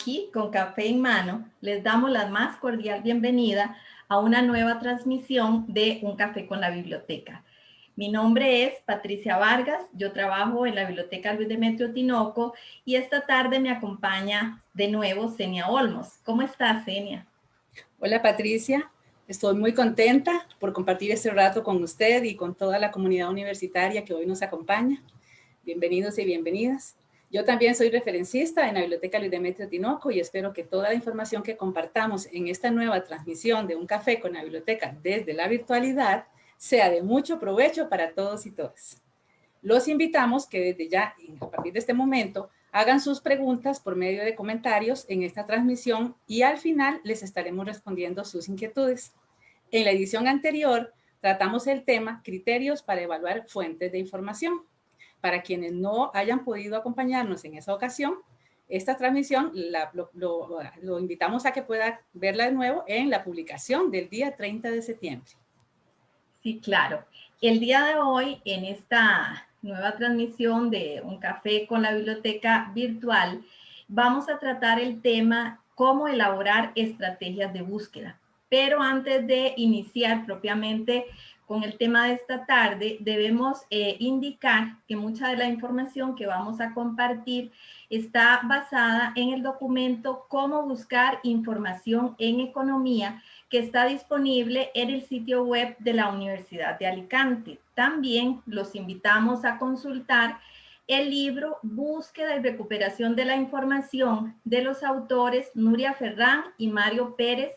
Aquí, con café en mano, les damos la más cordial bienvenida a una nueva transmisión de Un Café con la Biblioteca. Mi nombre es Patricia Vargas, yo trabajo en la Biblioteca Luis Demetrio Tinoco y esta tarde me acompaña de nuevo Senia Olmos. ¿Cómo estás, Senia? Hola, Patricia. Estoy muy contenta por compartir este rato con usted y con toda la comunidad universitaria que hoy nos acompaña. Bienvenidos y bienvenidas. Yo también soy referencista en la Biblioteca Luis Demetrio Tinoco y espero que toda la información que compartamos en esta nueva transmisión de Un Café con la Biblioteca desde la virtualidad sea de mucho provecho para todos y todas. Los invitamos que desde ya, a partir de este momento, hagan sus preguntas por medio de comentarios en esta transmisión y al final les estaremos respondiendo sus inquietudes. En la edición anterior tratamos el tema criterios para evaluar fuentes de información. Para quienes no hayan podido acompañarnos en esa ocasión, esta transmisión lo, invitamos a que pueda verla de nuevo en la publicación del día 30 de septiembre. Sí, claro. El día de hoy, en esta nueva transmisión de Un Café con la Biblioteca Virtual, vamos a tratar el tema cómo elaborar estrategias de búsqueda. Pero antes de iniciar propiamente con el tema de esta tarde, debemos eh, indicar que mucha de la información que vamos a compartir está basada en el documento Cómo buscar información en economía, que está disponible en el sitio web de la Universidad de Alicante. También los invitamos a consultar el libro Búsqueda y recuperación de la información de los autores Nuria Ferrán y Mario Pérez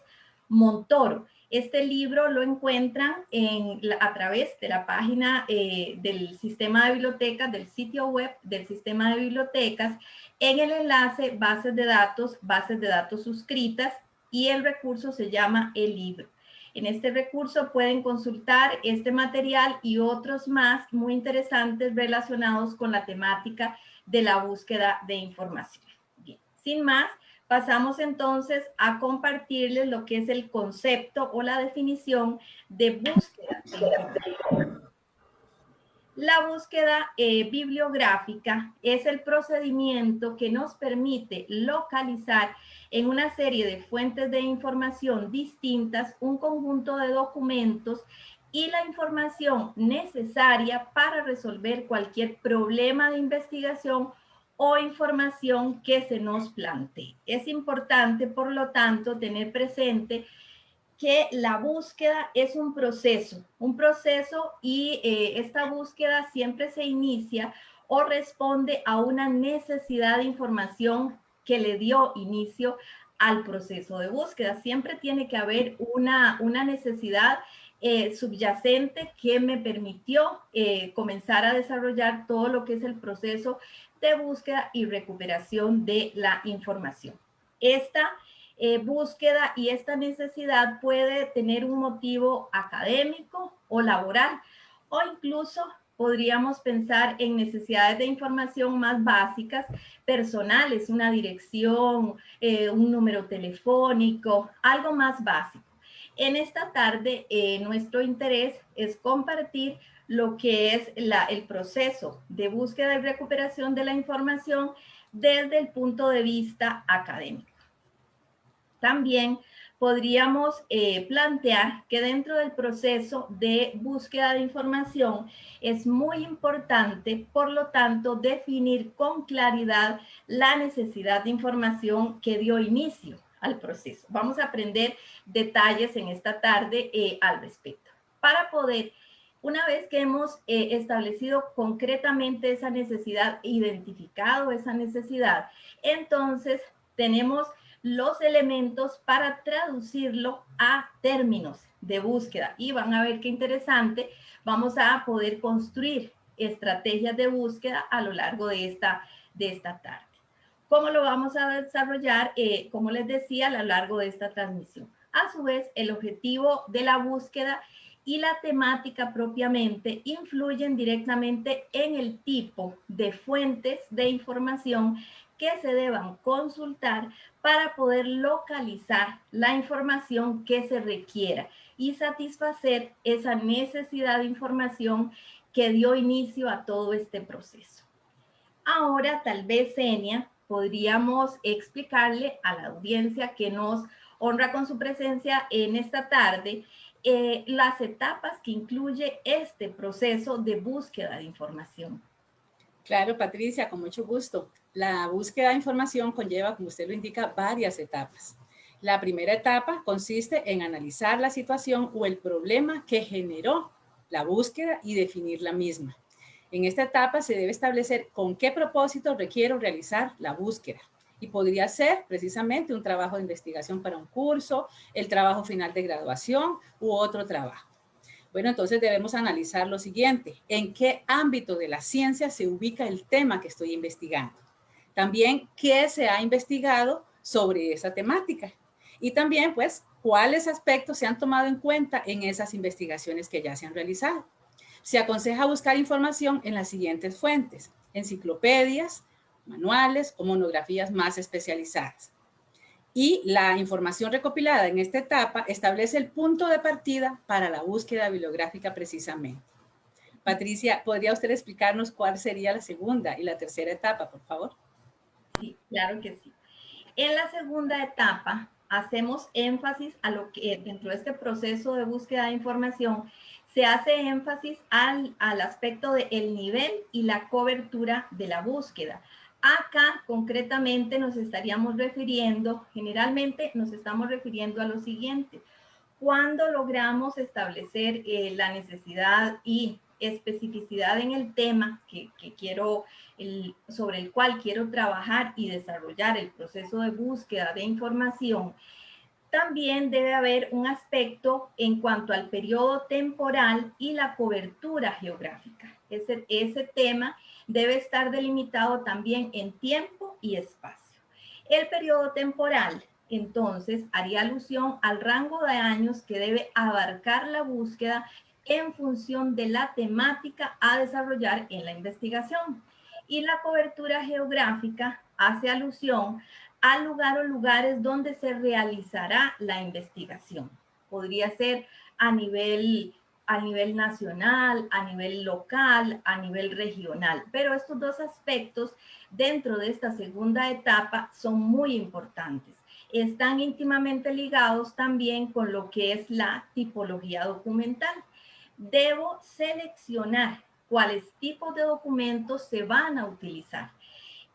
Montoro. Este libro lo encuentran en, a través de la página eh, del sistema de bibliotecas, del sitio web del sistema de bibliotecas, en el enlace bases de datos, bases de datos suscritas y el recurso se llama el libro. En este recurso pueden consultar este material y otros más muy interesantes relacionados con la temática de la búsqueda de información. Bien, sin más, pasamos entonces a compartirles lo que es el concepto o la definición de búsqueda. La búsqueda eh, bibliográfica es el procedimiento que nos permite localizar en una serie de fuentes de información distintas un conjunto de documentos y la información necesaria para resolver cualquier problema de investigación o información que se nos plantee. Es importante, por lo tanto, tener presente que la búsqueda es un proceso, un proceso y eh, esta búsqueda siempre se inicia o responde a una necesidad de información que le dio inicio al proceso de búsqueda. Siempre tiene que haber una, una necesidad eh, subyacente que me permitió eh, comenzar a desarrollar todo lo que es el proceso de búsqueda y recuperación de la información. Esta eh, búsqueda y esta necesidad puede tener un motivo académico o laboral o incluso podríamos pensar en necesidades de información más básicas, personales, una dirección, un número telefónico, algo más básico. En esta tarde, eh, nuestro interés es compartir lo que es el proceso de búsqueda y recuperación de la información desde el punto de vista académico. También podríamos eh, plantear que dentro del proceso de búsqueda de información es muy importante, por lo tanto, definir con claridad la necesidad de información que dio inicio al proceso. Vamos a aprender detalles en esta tarde eh, al respecto. Para poder, una vez que hemos eh, establecido concretamente esa necesidad, identificado esa necesidad, entonces tenemos los elementos para traducirlo a términos de búsqueda. Y van a ver qué interesante, vamos a poder construir estrategias de búsqueda a lo largo de esta, de esta tarde. ¿Cómo lo vamos a desarrollar? Eh, como les decía, a lo largo de esta transmisión. A su vez, el objetivo de la búsqueda y la temática propiamente influyen directamente en el tipo de fuentes de información que se deban consultar para poder localizar la información que se requiera y satisfacer esa necesidad de información que dio inicio a todo este proceso. Ahora, tal vez, Enia, podríamos explicarle a la audiencia que nos honra con su presencia en esta tarde eh, las etapas que incluye este proceso de búsqueda de información. Claro, Patricia, con mucho gusto. La búsqueda de información conlleva, como usted lo indica, varias etapas. La primera etapa consiste en analizar la situación o el problema que generó la búsqueda y definir la misma. En esta etapa se debe establecer con qué propósito requiero realizar la búsqueda. Y podría ser precisamente un trabajo de investigación para un curso, el trabajo final de graduación u otro trabajo. Bueno, entonces debemos analizar lo siguiente. ¿En qué ámbito de la ciencia se ubica el tema que estoy investigando? También, ¿qué se ha investigado sobre esa temática? Y también, pues, cuáles aspectos se han tomado en cuenta en esas investigaciones que ya se han realizado. Se aconseja buscar información en las siguientes fuentes, enciclopedias, manuales o monografías más especializadas. Y la información recopilada en esta etapa establece el punto de partida para la búsqueda bibliográfica precisamente. Patricia, ¿podría usted explicarnos cuál sería la segunda y la tercera etapa, por favor? Sí, claro que sí. En la segunda etapa hacemos énfasis a lo que dentro de este proceso de búsqueda de información se hace énfasis al, al aspecto del el nivel y la cobertura de la búsqueda. Acá concretamente nos estaríamos refiriendo, generalmente nos estamos refiriendo a lo siguiente. Cuando logramos establecer eh, la necesidad y especificidad en el tema que, que quiero, el, sobre el cual quiero trabajar y desarrollar el proceso de búsqueda de información, también debe haber un aspecto en cuanto al periodo temporal y la cobertura geográfica. Ese, ese tema debe estar delimitado también en tiempo y espacio. El periodo temporal, entonces, haría alusión al rango de años que debe abarcar la búsqueda en función de la temática a desarrollar en la investigación. Y la cobertura geográfica hace alusión al lugar o lugares donde se realizará la investigación. Podría ser a nivel, a nivel nacional, a nivel local, a nivel regional. Pero estos dos aspectos dentro de esta segunda etapa son muy importantes. Están íntimamente ligados también con lo que es la tipología documental debo seleccionar cuáles tipos de documentos se van a utilizar.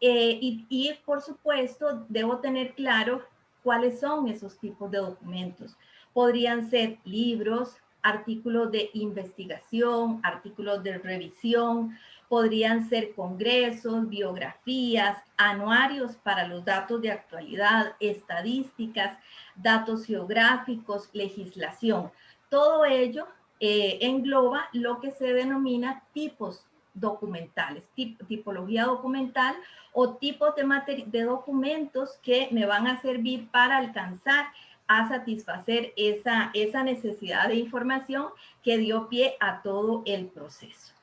Eh, y, por supuesto, debo tener claro cuáles son esos tipos de documentos. Podrían ser libros, artículos de investigación, artículos de revisión, podrían ser congresos, biografías, anuarios para los datos de actualidad, estadísticas, datos geográficos, legislación. Todo ello eh, engloba lo que se denomina tipos documentales, tipología documental o tipos de, de documentos que me van a servir para alcanzar a satisfacer esa, esa necesidad de información que dio pie a todo el proceso.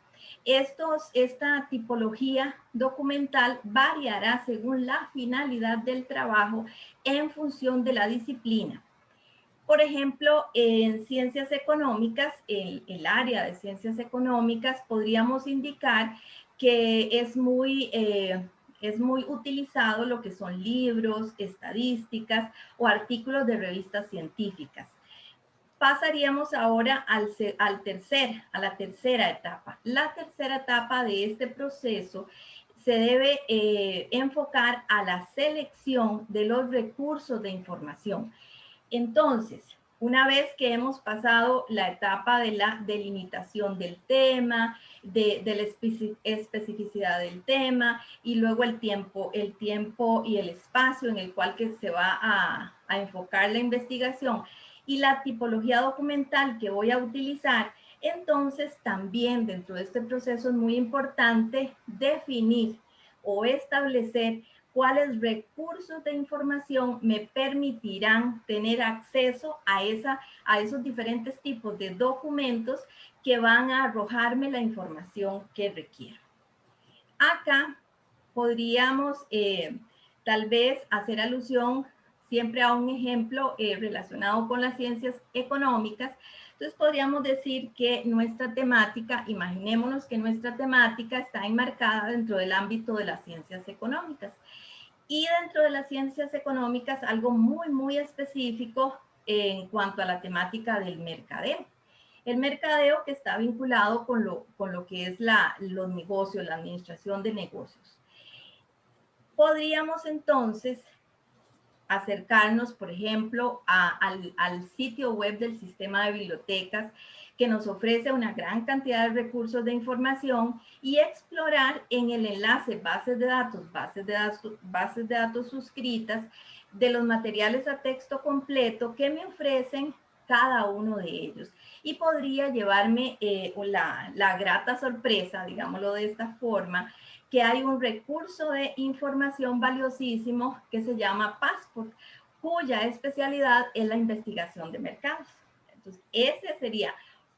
Esta tipología documental variará según la finalidad del trabajo en función de la disciplina. Por ejemplo, en ciencias económicas, el, el área de ciencias económicas, podríamos indicar que es muy, eh, es muy utilizado lo que son libros, estadísticas o artículos de revistas científicas. Pasaríamos ahora al, al tercer, a la tercera etapa. La tercera etapa de este proceso se debe eh, enfocar a la selección de los recursos de información. Entonces, una vez que hemos pasado la etapa de la delimitación del tema, de, la especificidad del tema y luego el tiempo, el tiempo y el espacio en el cual que se va a, a enfocar la investigación y la tipología documental que voy a utilizar, entonces también dentro de este proceso es muy importante definir o establecer cuáles recursos de información me permitirán tener acceso a, esa, a esos diferentes tipos de documentos que van a arrojarme la información que requiero. Acá podríamos eh, tal vez hacer alusión siempre a un ejemplo eh, relacionado con las ciencias económicas. Entonces podríamos decir que nuestra temática, imaginémonos que nuestra temática está enmarcada dentro del ámbito de las ciencias económicas Y dentro de las ciencias económicas, algo muy, muy específico en cuanto a la temática del mercadeo. El mercadeo que está vinculado con lo, con lo que es la, los negocios, la administración de negocios. Podríamos entonces acercarnos, por ejemplo, al, al, sitio web del sistema de bibliotecas que nos ofrece una gran cantidad de recursos de información y explorar en el enlace bases de datos, bases de datos, bases de datos suscritas de los materiales a texto completo que me ofrecen cada uno de ellos. Y podría llevarme eh, la, la grata sorpresa, digámoslo de esta forma, que hay un recurso de información valiosísimo que se llama Passport, cuya especialidad es la investigación de mercados. Entonces, ese sería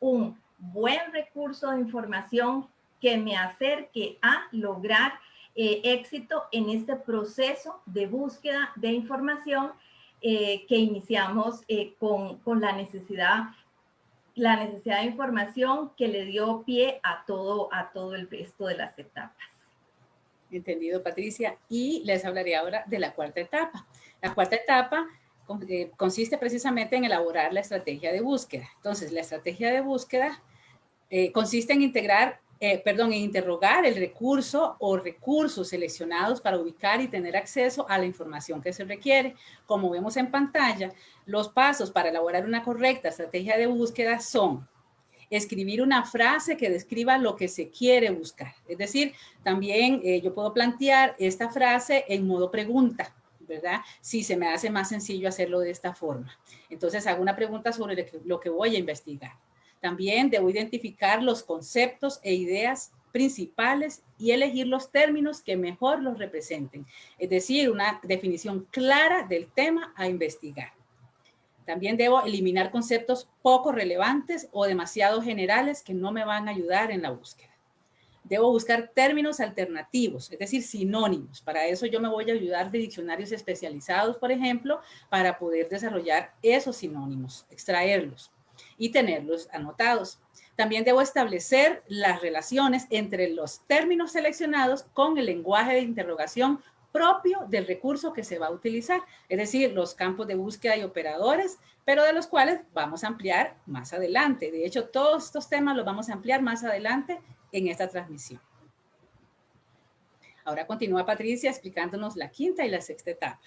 un buen recurso de información que me acerque a lograr eh, éxito en este proceso de búsqueda de información eh, que iniciamos eh, con, con, la necesidad la necesidad de información que le dio pie a todo, a todo el resto de las etapas. Entendido, Patricia. Y les hablaré ahora de la cuarta etapa. La cuarta etapa consiste precisamente en elaborar la estrategia de búsqueda. Entonces, la estrategia de búsqueda eh, consiste en integrar, eh, perdón, en interrogar el recurso o recursos seleccionados para ubicar y tener acceso a la información que se requiere. Como vemos en pantalla, los pasos para elaborar una correcta estrategia de búsqueda son escribir una frase que describa lo que se quiere buscar. Es decir, también eh, yo puedo plantear esta frase en modo pregunta, ¿verdad? Si se me hace más sencillo hacerlo de esta forma. Entonces hago una pregunta sobre lo que voy a investigar. También debo identificar los conceptos e ideas principales y elegir los términos que mejor los representen. Es decir, una definición clara del tema a investigar. También debo eliminar conceptos poco relevantes o demasiado generales que no me van a ayudar en la búsqueda. Debo buscar términos alternativos, es decir, sinónimos. Para eso yo me voy a ayudar de diccionarios especializados, por ejemplo, para poder desarrollar esos sinónimos, extraerlos y tenerlos anotados. También debo establecer las relaciones entre los términos seleccionados con el lenguaje de interrogación propio del recurso que se va a utilizar, es decir, los campos de búsqueda y operadores, pero de los cuales vamos a ampliar más adelante. De hecho, todos estos temas los vamos a ampliar más adelante en esta transmisión. Ahora continúa Patricia explicándonos la quinta y la sexta etapa.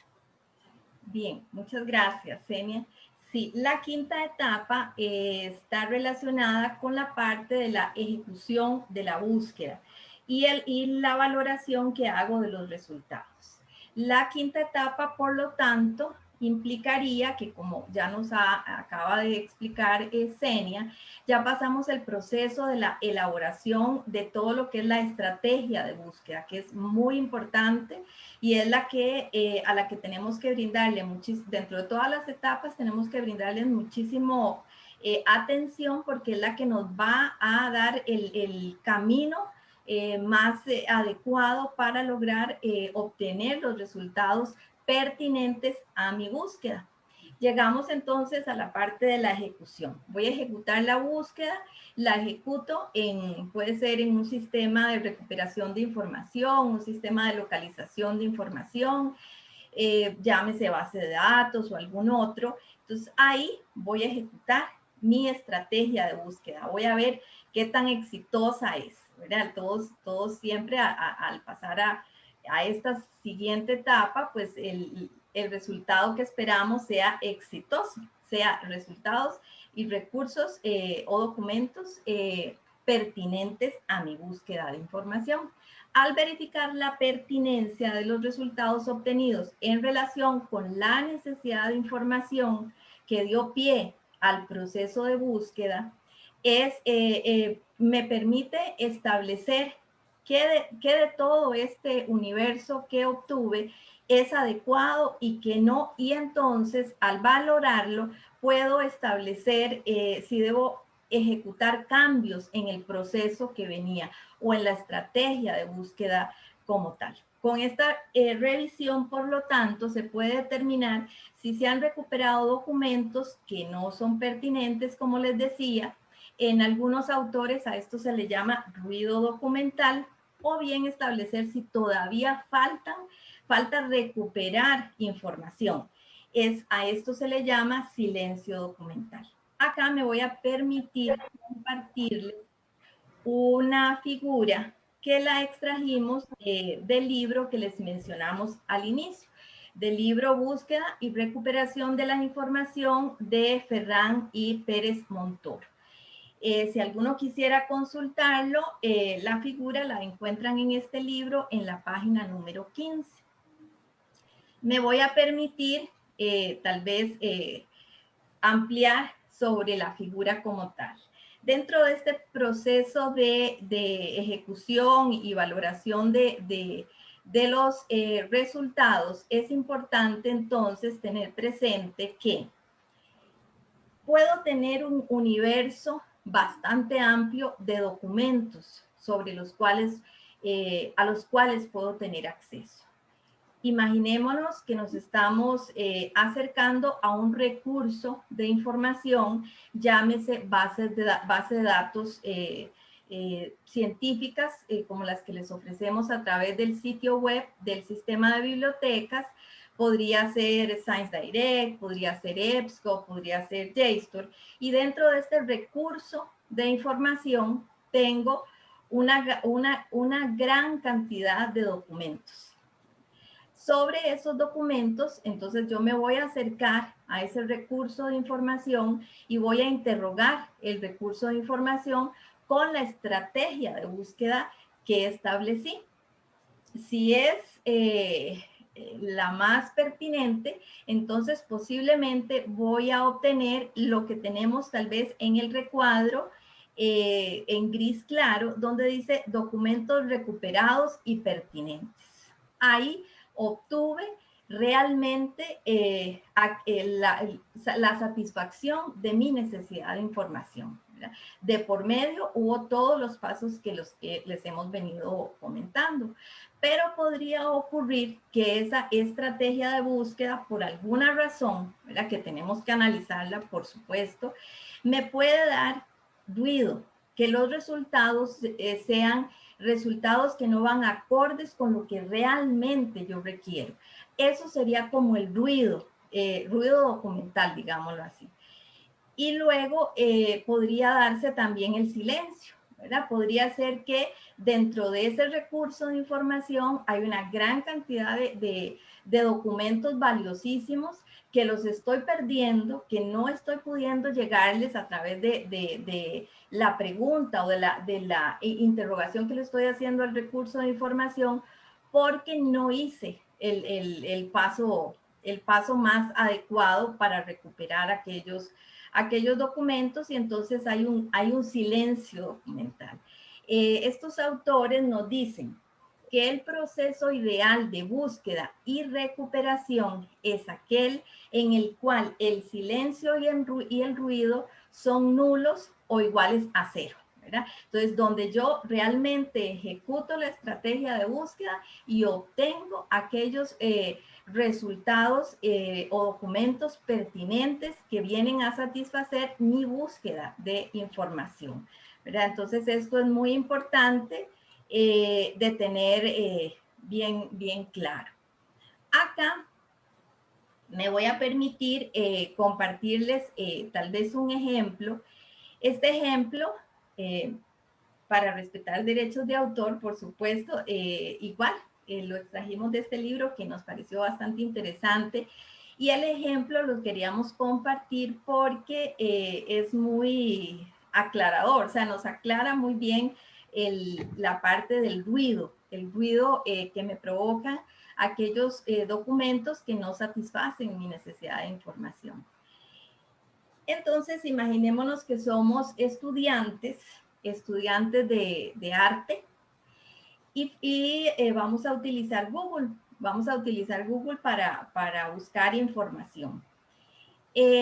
Bien, muchas gracias, Senia. Sí, la quinta etapa eh, está relacionada con la parte de la ejecución de la búsqueda y, el, y la valoración que hago de los resultados. La quinta etapa, por lo tanto, implicaría que como ya nos acaba de explicar Esenia, ya pasamos el proceso de la elaboración de todo lo que es la estrategia de búsqueda, que es muy importante y es la que eh, a la que tenemos que brindarle muchísimo, dentro de todas las etapas tenemos que brindarle muchísimo eh, atención porque es la que nos va a dar el, el camino eh, más eh, adecuado para lograr eh, obtener los resultados pertinentes a mi búsqueda. Llegamos entonces a la parte de la ejecución. Voy a ejecutar la búsqueda, la ejecuto en, puede ser en un sistema de recuperación de información, un sistema de localización de información, llámese base de datos o algún otro. Entonces ahí voy a ejecutar mi estrategia de búsqueda. Voy a ver qué tan exitosa es. Todos, todos siempre al pasar a, esta siguiente etapa, pues el, resultado que esperamos sea exitoso, sea resultados y recursos eh, o documentos eh, pertinentes a mi búsqueda de información. Al verificar la pertinencia de los resultados obtenidos en relación con la necesidad de información que dio pie al proceso de búsqueda, es, eh, eh, me permite establecer qué de, de, todo este universo que obtuve es adecuado y que no, y entonces al valorarlo puedo establecer eh, si debo ejecutar cambios en el proceso que venía o en la estrategia de búsqueda como tal. Con esta revisión, por lo tanto, se puede determinar si se han recuperado documentos que no son pertinentes, como les decía, en algunos autores a esto se le llama ruido documental o bien establecer si todavía faltan falta recuperar información. Es, a esto se le llama silencio documental. Acá me voy a permitir compartirles una figura que la extrajimos del libro que les mencionamos al inicio, del libro Búsqueda y Recuperación de la Información de Ferran y Pérez Montoro. Eh, si alguno quisiera consultarlo, eh, la figura la encuentran en este libro en la página número 15. Me voy a permitir tal vez ampliar sobre la figura como tal dentro de este proceso de, ejecución y valoración de, los eh, resultados, es importante entonces tener presente que puedo tener un universo bastante amplio de documentos sobre los cuales, eh, a los cuales puedo tener acceso. Imaginémonos que nos estamos eh, acercando a un recurso de información, llámese base de, base de datos eh, eh, científicas, como las que les ofrecemos a través del sitio web del sistema de bibliotecas, podría ser Science Direct, podría ser EBSCO, podría ser JSTOR, y dentro de este recurso de información tengo una, una, una gran cantidad de documentos sobre esos documentos, entonces yo me voy a acercar a ese recurso de información y voy a interrogar el recurso de información con la estrategia de búsqueda que establecí. Si es eh, la más pertinente, entonces posiblemente voy a obtener lo que tenemos tal vez en el recuadro eh, en gris claro, donde dice documentos recuperados y pertinentes. Ahí obtuve realmente eh, eh, la, satisfacción de mi necesidad de información. De por medio hubo todos los pasos que, los, que les hemos venido comentando, pero podría ocurrir que esa estrategia de búsqueda, por alguna razón, que tenemos que analizarla, por supuesto, me puede dar ruido, que los resultados eh, sean resultados que no van acordes con lo que realmente yo requiero. Eso sería como el ruido, eh, ruido documental, digámoslo así. Y luego eh, podría darse también el silencio, ¿verdad? Podría ser que dentro de ese recurso de información hay una gran cantidad de, de documentos valiosísimos que los estoy perdiendo, que no estoy pudiendo llegarles a través de, la pregunta o de la, de la interrogación que le estoy haciendo al recurso de información, porque no hice el, paso, el paso más adecuado para recuperar aquellos, aquellos documentos y entonces hay un, hay un silencio documental. Eh, estos autores nos dicen, que el proceso ideal de búsqueda y recuperación es aquel en el cual el silencio y el, ruido son nulos o iguales a cero. Entonces, donde yo realmente ejecuto la estrategia de búsqueda y obtengo aquellos eh, resultados eh, o documentos pertinentes que vienen a satisfacer mi búsqueda de información. Entonces, esto es muy importante eh, de tener eh, bien, bien claro. Acá me voy a permitir compartirles tal vez un ejemplo. Este ejemplo, para respetar derechos de autor, por supuesto, igual, lo extrajimos de este libro que nos pareció bastante interesante. Y el ejemplo lo queríamos compartir porque es muy aclarador, o sea, nos aclara muy bien la parte del ruido, el ruido eh, que me provoca aquellos eh, documentos que no satisfacen mi necesidad de información. Entonces, imaginémonos que somos estudiantes, estudiantes de, arte, y, eh, vamos a utilizar Google. Vamos a utilizar Google para, para buscar información.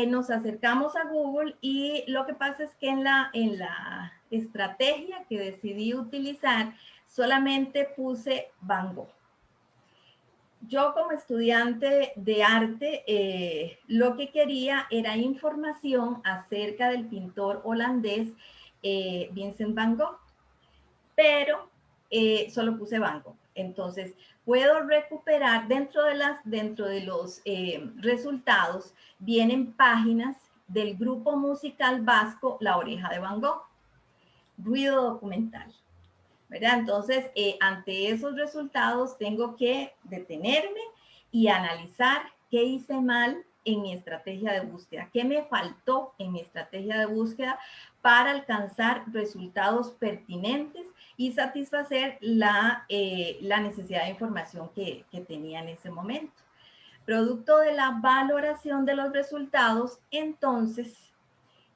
nos acercamos a Google y lo que pasa es que en la, en la estrategia que decidí utilizar, solamente puse Van Gogh. Yo como estudiante de arte, eh, lo que quería era información acerca del pintor holandés eh, Vincent Van Gogh, pero eh, solo puse Gogh. Entonces, puedo recuperar dentro de, las, dentro de los eh, resultados, vienen páginas del grupo musical vasco La Oreja de Van Gogh, ruido documental. ¿verdad? Entonces, eh, ante esos resultados tengo que detenerme y analizar qué hice mal en mi estrategia de búsqueda, qué me faltó en mi estrategia de búsqueda para alcanzar resultados pertinentes y satisfacer la, eh, la necesidad de información que, que tenía en ese momento. Producto de la valoración de los resultados, entonces,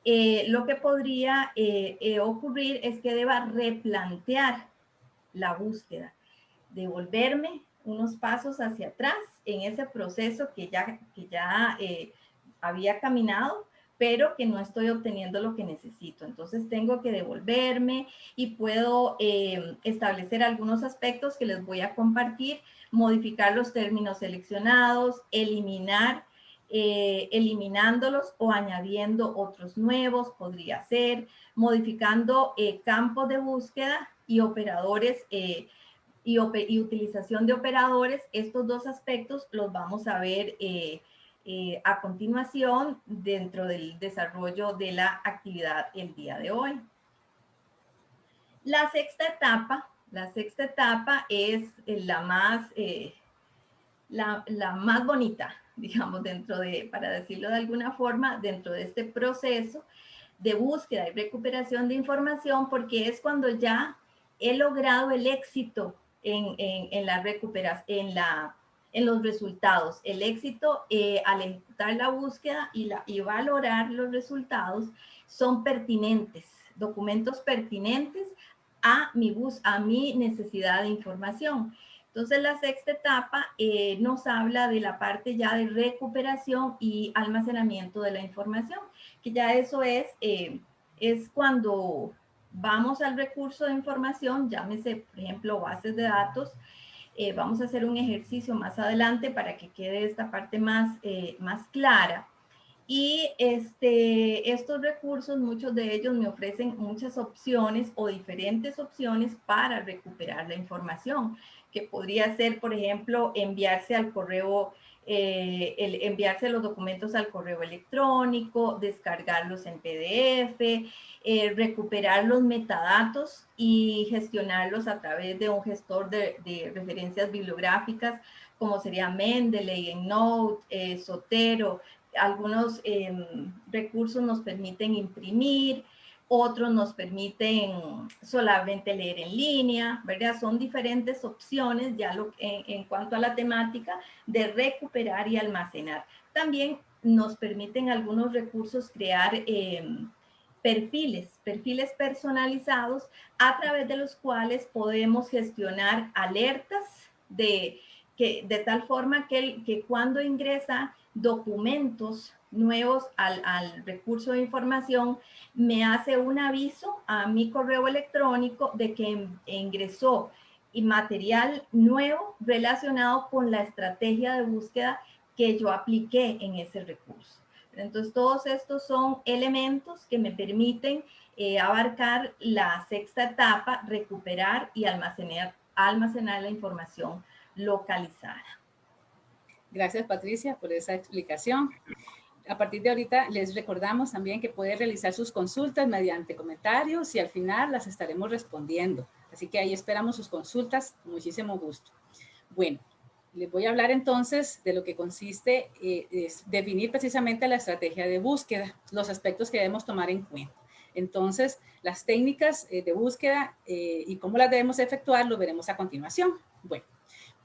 eh, lo que podría eh, ocurrir es que deba replantear la búsqueda, devolverme unos pasos hacia atrás en ese proceso que ya, que ya había caminado pero que no estoy obteniendo lo que necesito. Entonces tengo que devolverme y puedo eh, establecer algunos aspectos que les voy a compartir, modificar los términos seleccionados, eliminar, eh, eliminándolos o añadiendo otros nuevos, podría ser, modificando eh, campos de búsqueda y operadores y, y, utilización de operadores. Estos dos aspectos los vamos a ver eh, a continuación dentro del desarrollo de la actividad el día de hoy. La sexta etapa, la sexta etapa es eh, la más, eh, la, la, más bonita, digamos, dentro de, para decirlo de alguna forma, dentro de este proceso de búsqueda y recuperación de información, porque es cuando ya he logrado el éxito en, en, la recuperación, la en los resultados. El éxito eh, al ejecutar la búsqueda y, la, y valorar los resultados son pertinentes, documentos pertinentes a mi, bus, a mi necesidad de información. Entonces, la sexta etapa eh, nos habla de la parte ya de recuperación y almacenamiento de la información, que ya eso es, eh, es cuando vamos al recurso de información, llámese, por ejemplo, bases de datos, eh, vamos a hacer un ejercicio más adelante para que quede esta parte más, eh, más clara. Y este, estos recursos, muchos de ellos me ofrecen muchas opciones o diferentes opciones para recuperar la información, que podría ser, por ejemplo, enviarse al correo eh, el enviarse los documentos al correo electrónico, descargarlos en PDF, eh, recuperar los metadatos y gestionarlos a través de un gestor de, referencias bibliográficas como sería Mendeley, EndNote, eh, Sotero. Algunos em, recursos nos permiten imprimir, otros nos permiten solamente leer en línea, ¿verdad? Son diferentes opciones ya en, cuanto a la temática de recuperar y almacenar. También nos permiten algunos recursos crear em, perfiles, perfiles personalizados a través de los cuales podemos gestionar alertas de, que, de tal forma que, que cuando ingresa documentos nuevos al, recurso de información, me hace un aviso a mi correo electrónico de que ingresó material nuevo relacionado con la estrategia de búsqueda que yo apliqué en ese recurso. Entonces, todos estos son elementos que me permiten eh, abarcar la sexta etapa, recuperar y almacenar, almacenar la información localizada. Gracias, Patricia, por esa explicación a partir de ahorita les recordamos también que puede realizar sus consultas mediante comentarios y al final las estaremos respondiendo. Así que ahí esperamos sus consultas con muchísimo gusto. Bueno, les voy a hablar entonces de lo que consiste eh, es definir precisamente la estrategia de búsqueda, los aspectos que debemos tomar en cuenta. Entonces, las técnicas eh, de búsqueda eh, y cómo las debemos efectuar lo veremos a continuación. Bueno,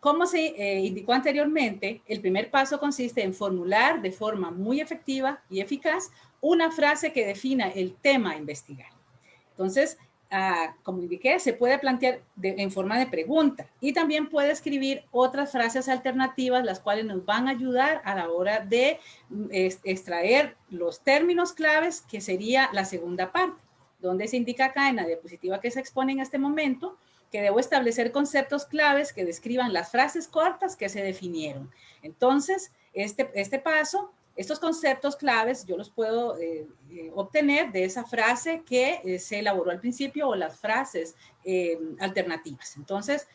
como se eh, indicó anteriormente, el primer paso consiste en formular de forma muy efectiva y eficaz una frase que defina el tema a investigar. Entonces, ah, como indiqué, se puede plantear en forma de pregunta y también puede escribir otras frases alternativas, las cuales nos van a ayudar a la hora de mm, extraer los términos claves, que sería la segunda parte, donde se indica acá en la diapositiva que se expone en este momento, que debo establecer conceptos claves que describan las frases cortas que se definieron. Entonces, este, este paso, estos conceptos claves, yo los puedo eh, eh, obtener de esa frase que eh, se elaboró al principio o las frases alternativas. Entonces,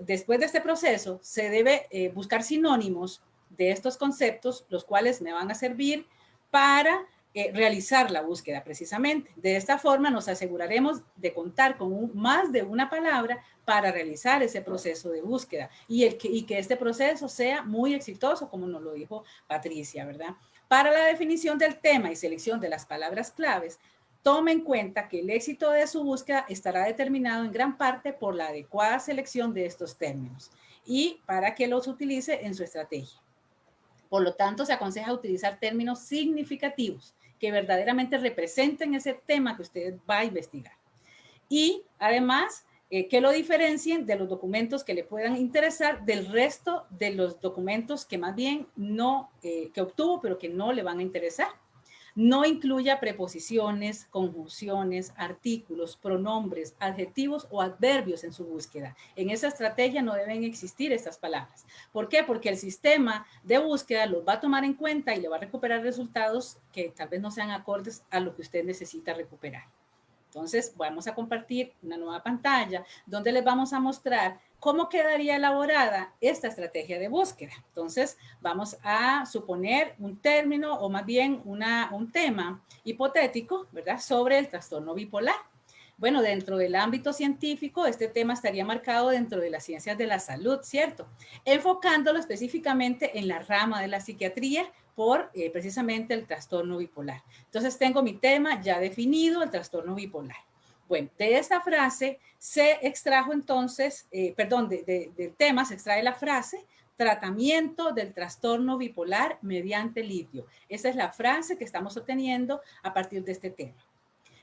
después de este proceso se debe buscar sinónimos de estos conceptos, los cuales me van a servir para eh, realizar la búsqueda precisamente. De esta forma nos aseguraremos de contar con más de una palabra para realizar ese proceso de búsqueda y, el que, y que este proceso sea muy exitoso, como nos lo dijo Patricia, ¿verdad? Para la definición del tema y selección de las palabras claves, tome en cuenta que el éxito de su búsqueda estará determinado en gran parte por la adecuada selección de estos términos y para que los utilice en su estrategia. Por lo tanto, se aconseja utilizar términos significativos que verdaderamente representen ese tema que usted va a investigar. Y además, eh, que lo diferencien de los documentos que le puedan interesar del resto de los documentos que más bien no, eh, que obtuvo, pero que no le van a interesar. No incluya preposiciones, conjunciones, artículos, pronombres, adjetivos o adverbios en su búsqueda. En esa estrategia no deben existir estas palabras. ¿Por qué? Porque el sistema de búsqueda los va a tomar en cuenta y le va a recuperar resultados que tal vez no sean acordes a lo que usted necesita recuperar. Entonces, vamos a compartir una nueva pantalla donde les vamos a mostrar cómo quedaría elaborada esta estrategia de búsqueda. Entonces, vamos a suponer un término o más bien una, un tema hipotético, ¿verdad? Sobre el trastorno bipolar. Bueno, dentro del ámbito científico, este tema estaría marcado dentro de las ciencias de la salud, ¿cierto? Enfocándolo específicamente en la rama de la psiquiatría por eh, precisamente el trastorno bipolar. Entonces tengo mi tema ya definido, el trastorno bipolar. Bueno, de esta frase se extrajo entonces, eh, perdón, del tema se extrae la frase tratamiento del trastorno bipolar mediante litio. Esa es la frase que estamos obteniendo a partir de este tema.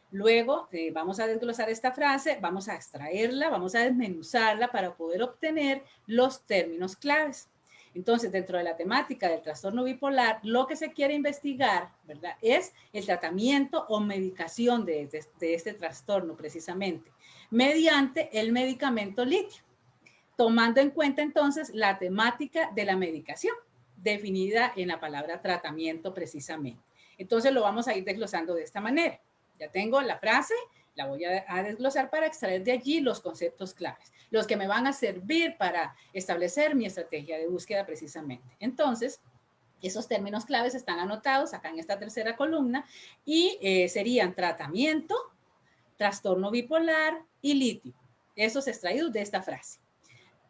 Luego eh, vamos a desglosar esta frase, vamos a extraerla, vamos a desmenuzarla para poder obtener los términos claves. Entonces, dentro de la temática del trastorno bipolar, lo que se quiere investigar, ¿verdad? Es el tratamiento o medicación de, este trastorno precisamente, mediante el medicamento litio, tomando en cuenta entonces la temática de la medicación, definida en la palabra tratamiento precisamente. Entonces, lo vamos a ir desglosando de esta manera. Ya tengo la frase, la voy a, desglosar para extraer de allí los conceptos claves, los que me van a servir para establecer mi estrategia de búsqueda precisamente. Entonces, esos términos claves están anotados acá en esta tercera columna y eh, serían tratamiento, trastorno bipolar y litio. Esos extraídos de esta frase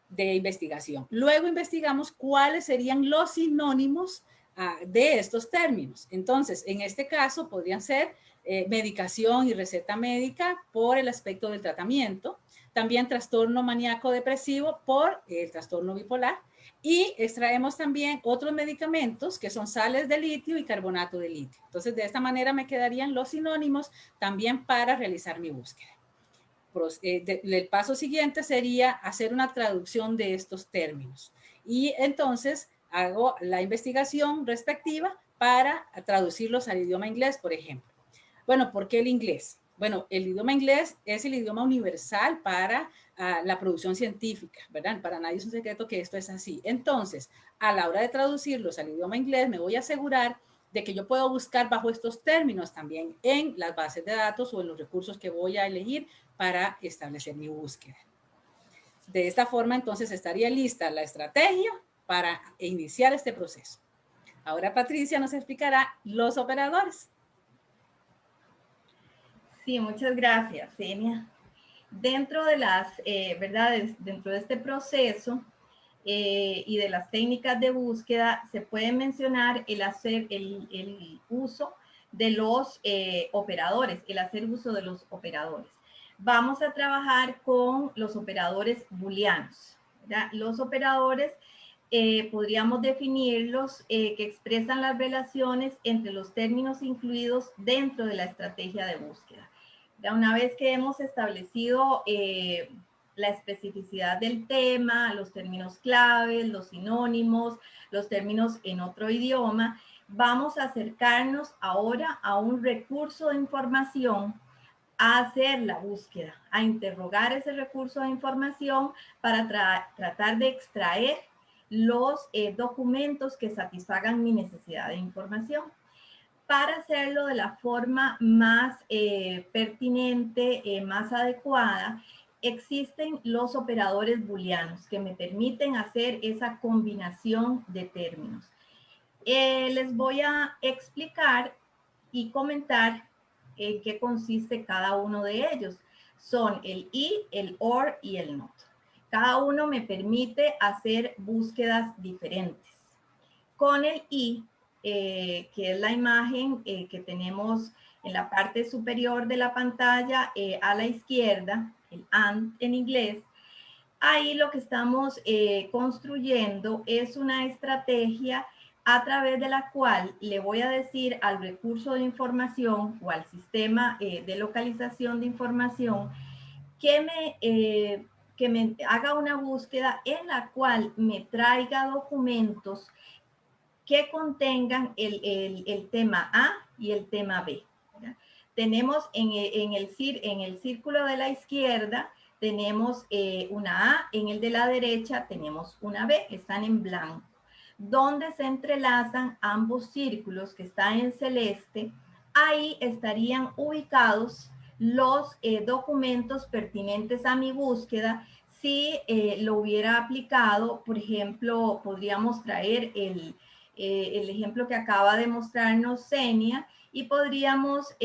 de investigación. Luego investigamos cuáles serían los sinónimos ah, de estos términos. Entonces, en este caso podrían ser eh, medicación y receta médica por el aspecto del tratamiento, también trastorno maníaco depresivo por el trastorno bipolar y extraemos también otros medicamentos que son sales de litio y carbonato de litio. Entonces, de esta manera me quedarían los sinónimos también para realizar mi búsqueda. Eh, el paso siguiente sería hacer una traducción de estos términos. Y entonces hago la investigación respectiva para traducirlos al idioma inglés, por ejemplo. Bueno, ¿por qué el inglés? Bueno, el idioma inglés es el idioma universal para ah, la producción científica, ¿verdad? Para nadie es un secreto que esto es así. Entonces, a la hora de traducirlos al idioma inglés, me voy a asegurar de que yo puedo buscar bajo estos términos también en las bases de datos o en los recursos que voy a elegir para establecer mi búsqueda. De esta forma, entonces, estaría lista la estrategia para iniciar este proceso. Ahora Patricia nos explicará los operadores. Sí, muchas gracias, Senia. Dentro de las eh, verdades, dentro de este proceso eh, y de las técnicas de búsqueda, se puede mencionar el hacer el, uso de los eh, operadores, el hacer uso de los operadores. Vamos a trabajar con los operadores booleanos. Los operadores eh, podríamos definirlos que expresan las relaciones entre los términos incluidos dentro de la estrategia de búsqueda. Ya una vez que hemos establecido eh, la especificidad del tema, los términos claves, los sinónimos, los términos en otro idioma, vamos a acercarnos ahora a un recurso de información a hacer la búsqueda, a interrogar ese recurso de información para tratar de extraer los eh, documentos que satisfagan mi necesidad de información. Para hacerlo de la forma más eh, pertinente, eh, más adecuada, existen los operadores booleanos que me permiten hacer esa combinación de términos. Eh, les voy a explicar y comentar en qué consiste cada uno de ellos. Son el y, el or y el not. Cada uno me permite hacer búsquedas diferentes. Con el y, eh, que es la imagen eh, que tenemos en la parte superior de la pantalla eh, a la izquierda, el and en inglés, ahí lo que estamos construyendo es una estrategia a través de la cual le voy a decir al recurso de información o al sistema de localización de información que me que me haga una búsqueda en la cual me traiga documentos que contengan el, tema A y el tema B. Tenemos en, en, el, en el círculo de la izquierda, tenemos eh, una A, en el de la derecha tenemos una B, están en blanco. Donde se entrelazan ambos círculos que están en celeste, ahí estarían ubicados los eh, documentos pertinentes a mi búsqueda. Si eh, lo hubiera aplicado, por ejemplo, podríamos traer el, eh, el ejemplo que acaba de mostrarnos Senia y podríamos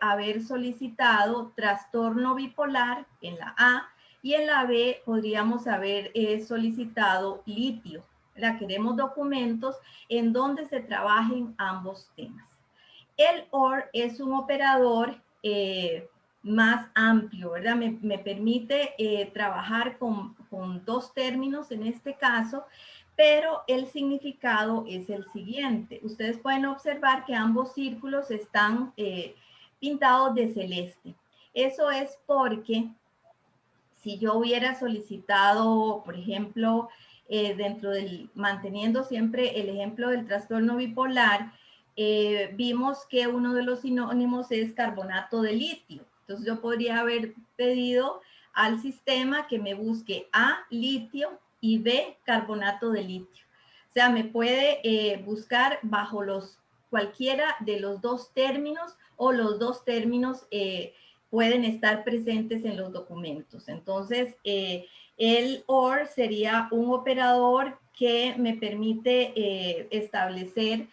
haber solicitado trastorno bipolar en la A y en la B podríamos haber solicitado litio. La queremos documentos en donde se trabajen ambos temas. El OR es un operador más amplio, ¿verdad? Me, permite eh, trabajar con, dos términos en este caso, pero el significado es el siguiente. Ustedes pueden observar que ambos círculos están eh, pintados de celeste. Eso es porque si yo hubiera solicitado, por ejemplo, eh, dentro del, manteniendo siempre el ejemplo del trastorno bipolar, vimos que uno de los sinónimos es carbonato de litio. Entonces yo podría haber pedido al sistema que me busque A, litio y B, carbonato de litio. O sea, me puede eh, buscar bajo los cualquiera de los dos términos o los dos términos eh, pueden estar presentes en los documentos. Entonces, eh, el OR sería un operador que me permite establecer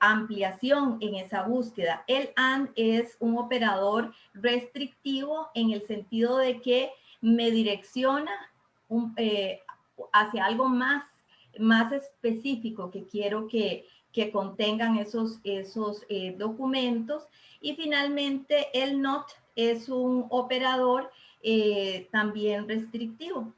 ampliación en esa búsqueda. El AND es un operador restrictivo en el sentido de que me direcciona eh, hacia algo más, más específico que quiero que, que contengan esos, esos eh, documentos. Y finalmente el NOT es un operador también restrictivo.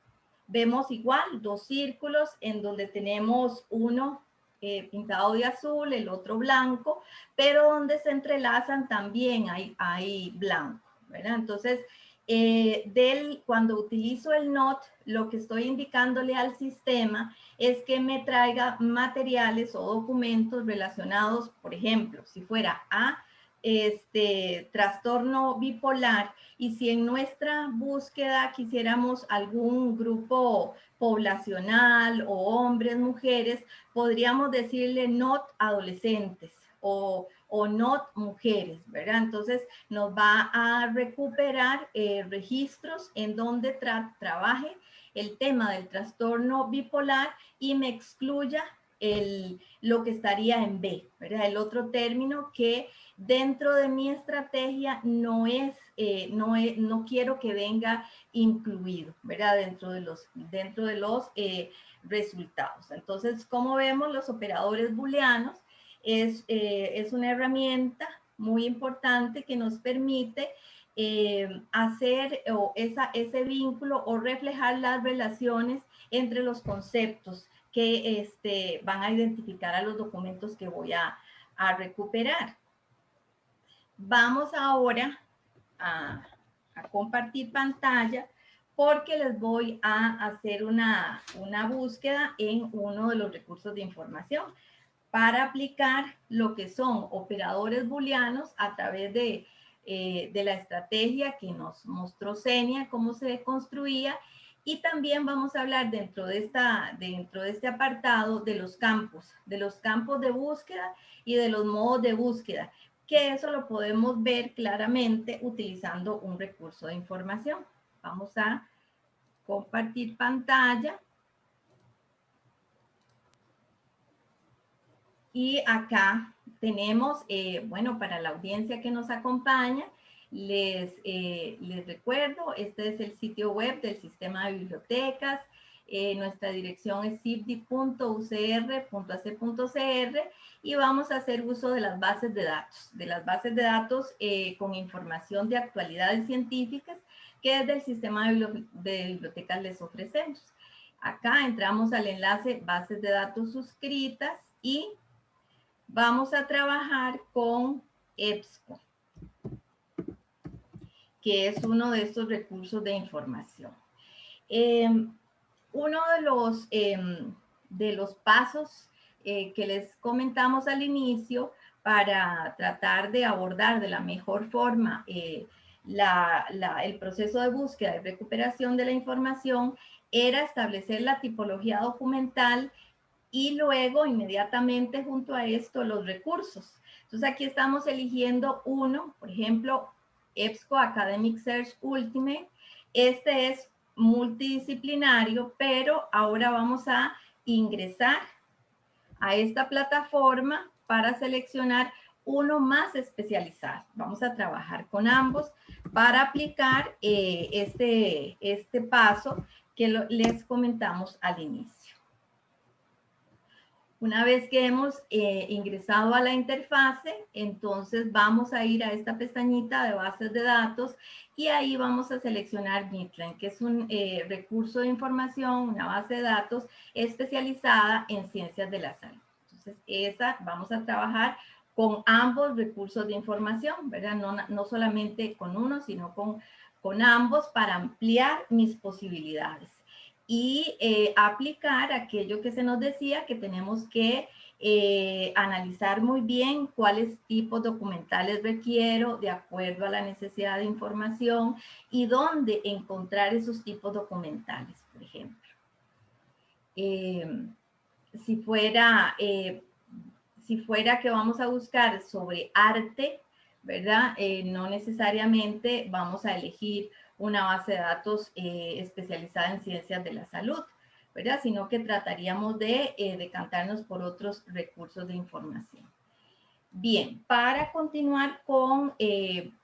Vemos igual dos círculos en donde tenemos uno eh, pintado de azul, el otro blanco, pero donde se entrelazan también hay, hay blanco. Entonces, eh, del, cuando utilizo el NOT, lo que estoy indicándole al sistema es que me traiga materiales o documentos relacionados, por ejemplo, si fuera a este trastorno bipolar y si en nuestra búsqueda quisiéramos algún grupo poblacional o hombres, mujeres, podríamos decirle not adolescentes o, o not mujeres, ¿verdad? Entonces nos va a recuperar eh, registros en donde trabaje el tema del trastorno bipolar y me excluya el, lo que estaría en B, ¿verdad? El otro término que dentro de mi estrategia no es, eh, no, no quiero que venga incluido, ¿verdad? Dentro de los, dentro de los eh, resultados. Entonces, como vemos, los operadores booleanos es, eh, es una herramienta muy importante que nos permite hacer o esa, ese vínculo o reflejar las relaciones entre los conceptos que este, van a identificar a los documentos que voy a, a recuperar. Vamos ahora a, compartir pantalla porque les voy a hacer una, una búsqueda en uno de los recursos de información para aplicar lo que son operadores booleanos a través de, eh, de la estrategia que nos mostró Senia, cómo se construía y también vamos a hablar dentro de, esta, dentro de este apartado de los campos, de los campos de búsqueda y de los modos de búsqueda que eso lo podemos ver claramente utilizando un recurso de información. Vamos a compartir pantalla. Y acá tenemos, eh, bueno, para la audiencia que nos acompaña, les, eh, les recuerdo, este es el sitio web del Sistema de Bibliotecas. Eh, nuestra dirección es cibdi.ucr.ac.cr y vamos a hacer uso de las bases de datos, de las bases de datos con información de actualidades científicas que desde el sistema de, bibliotecas les ofrecemos. Acá entramos al enlace bases de datos suscritas y vamos a trabajar con EBSCO, que es uno de estos recursos de información. Em, uno de los, em, de los pasos eh, que les comentamos al inicio para tratar de abordar de la mejor forma eh, el proceso de búsqueda y recuperación de la información era establecer la tipología documental y luego inmediatamente junto a esto los recursos. Entonces aquí estamos eligiendo uno, por ejemplo, EBSCO Academic Search Ultimate. Este es multidisciplinario, pero ahora vamos a ingresar a esta plataforma para seleccionar uno más especializado. Vamos a trabajar con ambos para aplicar eh, este, este paso que les comentamos al inicio. Una vez que hemos eh, ingresado a la interfase, entonces vamos a ir a esta pestañita de bases de datos y ahí vamos a seleccionar Midland, que es un eh, recurso de información, una base de datos especializada en ciencias de la salud. Entonces, esa vamos a trabajar con ambos recursos de información, ¿verdad? No, no solamente con uno, sino con, con ambos para ampliar mis posibilidades y eh, aplicar aquello que se nos decía que tenemos que eh, analizar muy bien cuáles tipos documentales requiero de acuerdo a la necesidad de información y dónde encontrar esos tipos documentales, por ejemplo. Eh, si fuera si fuera que vamos a buscar sobre arte, ¿verdad? Eh, no necesariamente vamos a elegir una base de datos eh, especializada en ciencias de la salud, ¿verdad? Sino que trataríamos de eh, decantarnos por otros recursos de información. Bien, para continuar con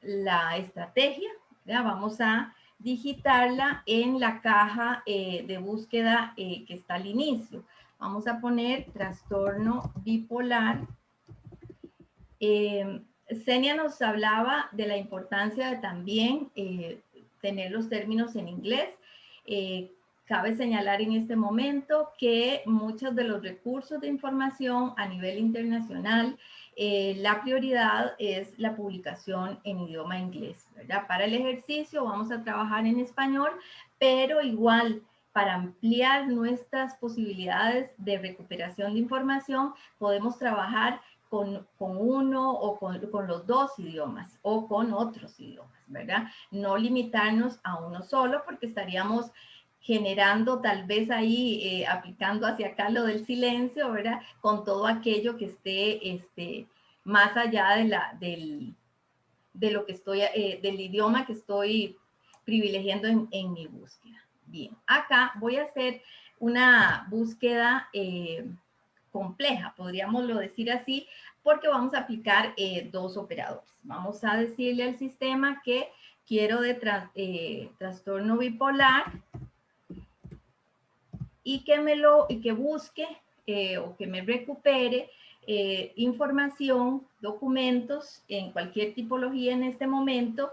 la estrategia, vamos a digitarla en la caja de búsqueda que está al inicio. Vamos a poner trastorno bipolar. Eh, Senia nos hablaba de la importancia de también eh, tener los términos en inglés. Eh, cabe señalar en este momento que muchos de los recursos de información a nivel internacional, la prioridad es la publicación en idioma inglés. Para el ejercicio vamos a trabajar en español, pero igual para ampliar nuestras posibilidades de recuperación de información, podemos trabajar con, uno o con, los dos idiomas o con otros idiomas, ¿verdad? No limitarnos a uno solo porque estaríamos generando tal vez ahí, eh, aplicando hacia acá lo del silencio, ¿verdad? Con todo aquello que esté este, más allá de, la, del, de lo que estoy, eh, del idioma que estoy privilegiando en mi búsqueda. Bien, acá voy a hacer una búsqueda eh, compleja, podríamos decir así, porque vamos a aplicar eh, dos operadores. Vamos a decirle al sistema que quiero de eh, trastorno bipolar y que me lo y que busque o que me recupere información, documentos en cualquier tipología en este momento,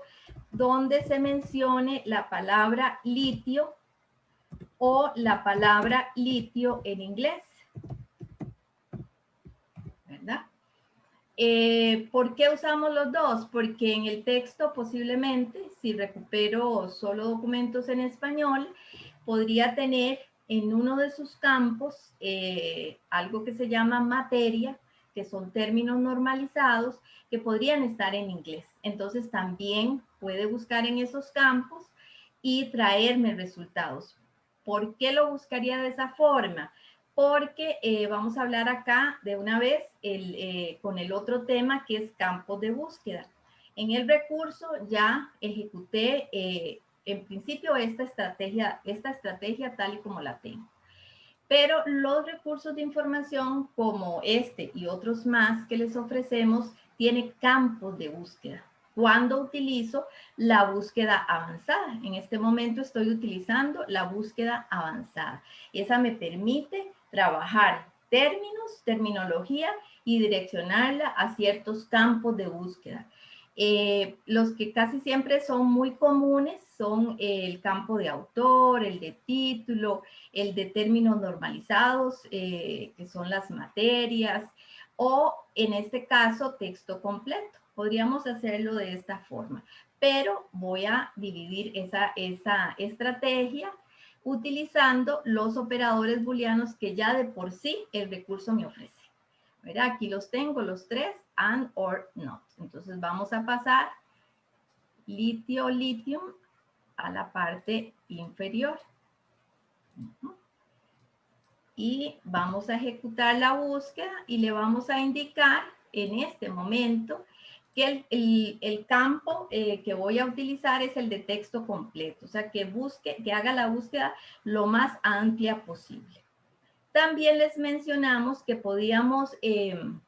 donde se mencione la palabra litio o la palabra litio en inglés. ¿Verdad? Eh, ¿Por qué usamos los dos? Porque en el texto posiblemente, si recupero solo documentos en español, podría tener en uno de sus campos eh, algo que se llama materia, que son términos normalizados que podrían estar en inglés. Entonces también puede buscar en esos campos y traerme resultados. ¿Por qué lo buscaría de esa forma? Porque eh, vamos a hablar acá de una vez eh, con el otro tema que es campos de búsqueda. En el recurso ya ejecuté eh, en principio esta estrategia, esta estrategia tal y como la tengo. Pero los recursos de información como este y otros más que les ofrecemos tiene campos de búsqueda. Cuando utilizo la búsqueda avanzada. En este momento estoy utilizando la búsqueda avanzada. Esa me permite trabajar términos, terminología y direccionarla a ciertos campos de búsqueda. Eh, los que casi siempre son muy comunes son el campo de autor, el de título, el de términos normalizados, eh, que son las materias, o en este caso texto completo. Podríamos hacerlo de esta forma, pero voy a dividir esa, esa estrategia utilizando los operadores booleanos que ya de por sí el recurso me ofrece. Aquí los tengo, los tres, and, or, not. Entonces vamos a pasar litio, lithium a la parte inferior. Y vamos a ejecutar la búsqueda y le vamos a indicar en este momento que el, campo eh, que voy a utilizar es el de texto completo, o sea, que busque, que haga la búsqueda lo más amplia posible. También les mencionamos que podíamos em,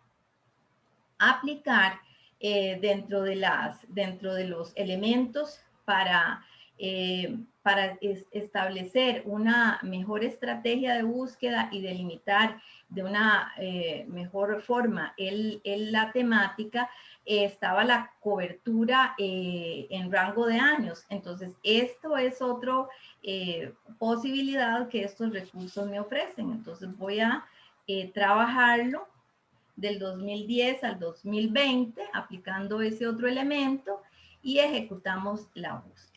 aplicar eh, dentro, de las, dentro de los elementos para, eh, para establecer una mejor estrategia de búsqueda y delimitar de una mejor forma el, la temática, estaba la cobertura eh, en rango de años. Entonces, esto es otra eh, posibilidad que estos recursos me ofrecen. Entonces, voy a eh, trabajarlo del 2010 al 2020, aplicando ese otro elemento y ejecutamos la búsqueda.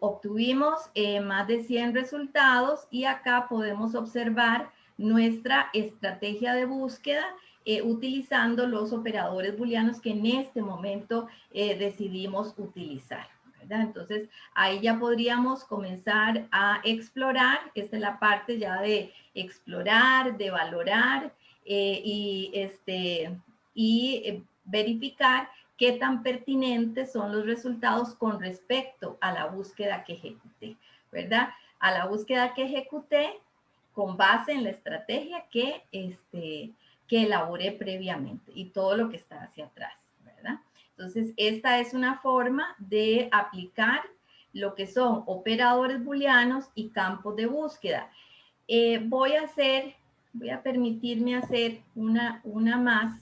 obtuvimos más de 100 resultados y acá podemos observar nuestra estrategia de búsqueda eh, utilizando los operadores booleanos que en este momento eh, decidimos utilizar. Entonces, ahí ya podríamos comenzar a explorar. Esta es la parte ya de explorar, de valorar eh, y, este, y verificar qué tan pertinentes son los resultados con respecto a la búsqueda que ejecuté, ¿verdad? A la búsqueda que ejecuté con base en la estrategia que, este, que elaboré previamente y todo lo que está hacia atrás, ¿verdad? Entonces, esta es una forma de aplicar lo que son operadores booleanos y campos de búsqueda. Eh, voy a hacer, voy a permitirme hacer una, una más.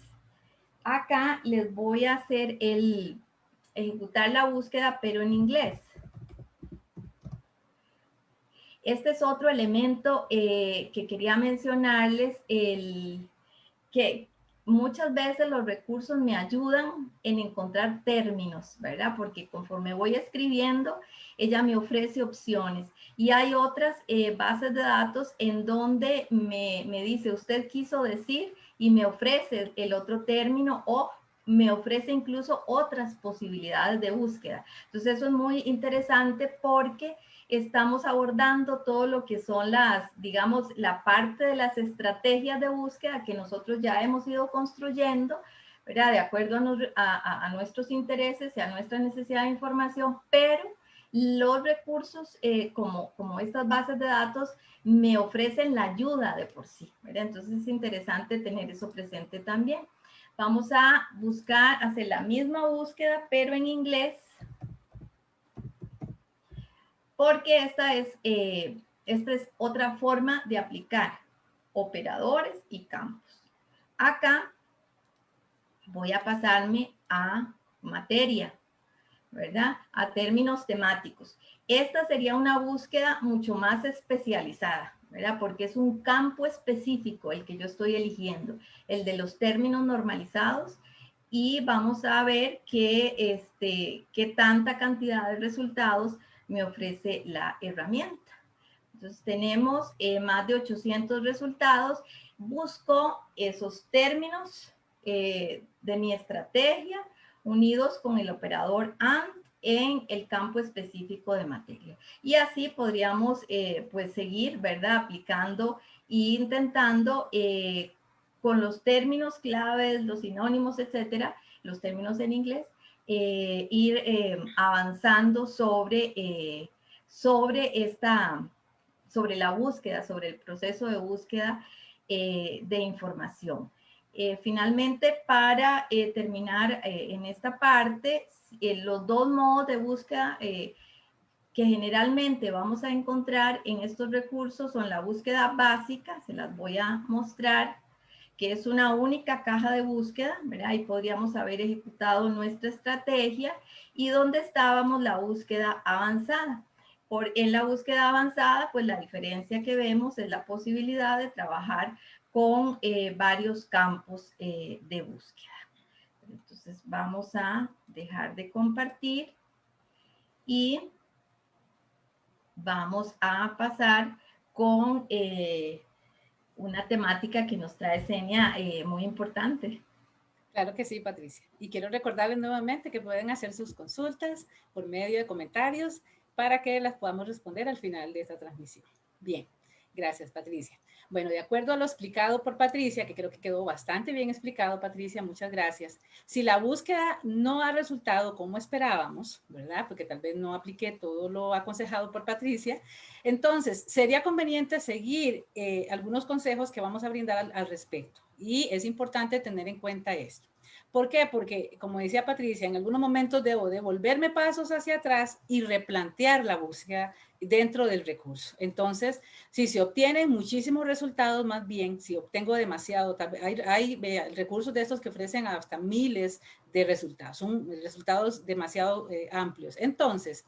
Acá les voy a hacer el, ejecutar la búsqueda, pero en inglés. Este es otro elemento eh, que quería mencionarles, el, que muchas veces los recursos me ayudan en encontrar términos, ¿verdad? Porque conforme voy escribiendo, ella me ofrece opciones. Y hay otras eh, bases de datos en donde me, me dice, usted quiso decir y me ofrece el otro término o me ofrece incluso otras posibilidades de búsqueda. Entonces eso es muy interesante porque estamos abordando todo lo que son las, digamos, la parte de las estrategias de búsqueda que nosotros ya hemos ido construyendo, ¿verdad? De acuerdo a, nuestros intereses y a nuestra necesidad de información, pero los recursos eh, como, como estas bases de datos me ofrecen la ayuda de por sí, ¿verdad? Entonces es interesante tener eso presente también. Vamos a buscar, hacer la misma búsqueda, pero en inglés, porque esta es, eh, esta es otra forma de aplicar operadores y campos. Acá voy a pasarme a materia, ¿verdad? A términos temáticos. Esta sería una búsqueda mucho más especializada, ¿verdad? Porque es un campo específico el que yo estoy eligiendo, el de los términos normalizados y vamos a ver qué, este, qué tanta cantidad de resultados me ofrece la herramienta. Entonces tenemos eh, más de 800 resultados. Busco esos términos eh, de mi estrategia unidos con el operador AND en el campo específico de materia. Y así podríamos eh, pues seguir, ¿verdad? Aplicando e intentando con los términos claves, los sinónimos, etcétera, los términos en inglés, eh, ir eh, avanzando sobre, sobre, esta, sobre la búsqueda, sobre el proceso de búsqueda de información. finalmente, para terminar en esta parte, los dos modos de búsqueda que generalmente vamos a encontrar en estos recursos son la búsqueda básica, se las voy a mostrar, que es una única caja de búsqueda, ¿verdad? Ahí podríamos haber ejecutado nuestra estrategia y donde estábamos la búsqueda avanzada. Por, en la búsqueda avanzada, pues la diferencia que vemos es la posibilidad de trabajar con eh, varios campos eh, de búsqueda. Entonces vamos a dejar de compartir y vamos a pasar con eh, una temática que nos trae Senia eh, muy importante. Claro que sí, Patricia. Y quiero recordarles nuevamente que pueden hacer sus consultas por medio de comentarios para que las podamos responder al final de esta transmisión. Bien, gracias, Patricia. Bueno, de acuerdo a lo explicado por Patricia, que creo que quedó bastante bien explicado, Patricia, muchas gracias. Si la búsqueda no ha resultado como esperábamos, ¿verdad? Porque tal vez no apliqué todo lo aconsejado por Patricia, entonces sería conveniente seguir eh, algunos consejos que vamos a brindar al respecto. Y es importante tener en cuenta esto. ¿Por qué? Porque, como decía Patricia, en algunos momentos debo devolverme pasos hacia atrás y replantear la búsqueda dentro del recurso. Entonces, si se obtienen muchísimos resultados, más bien, si obtengo demasiado, hay, recursos de estos que ofrecen hasta miles de resultados, resultados demasiado eh, amplios. Entonces,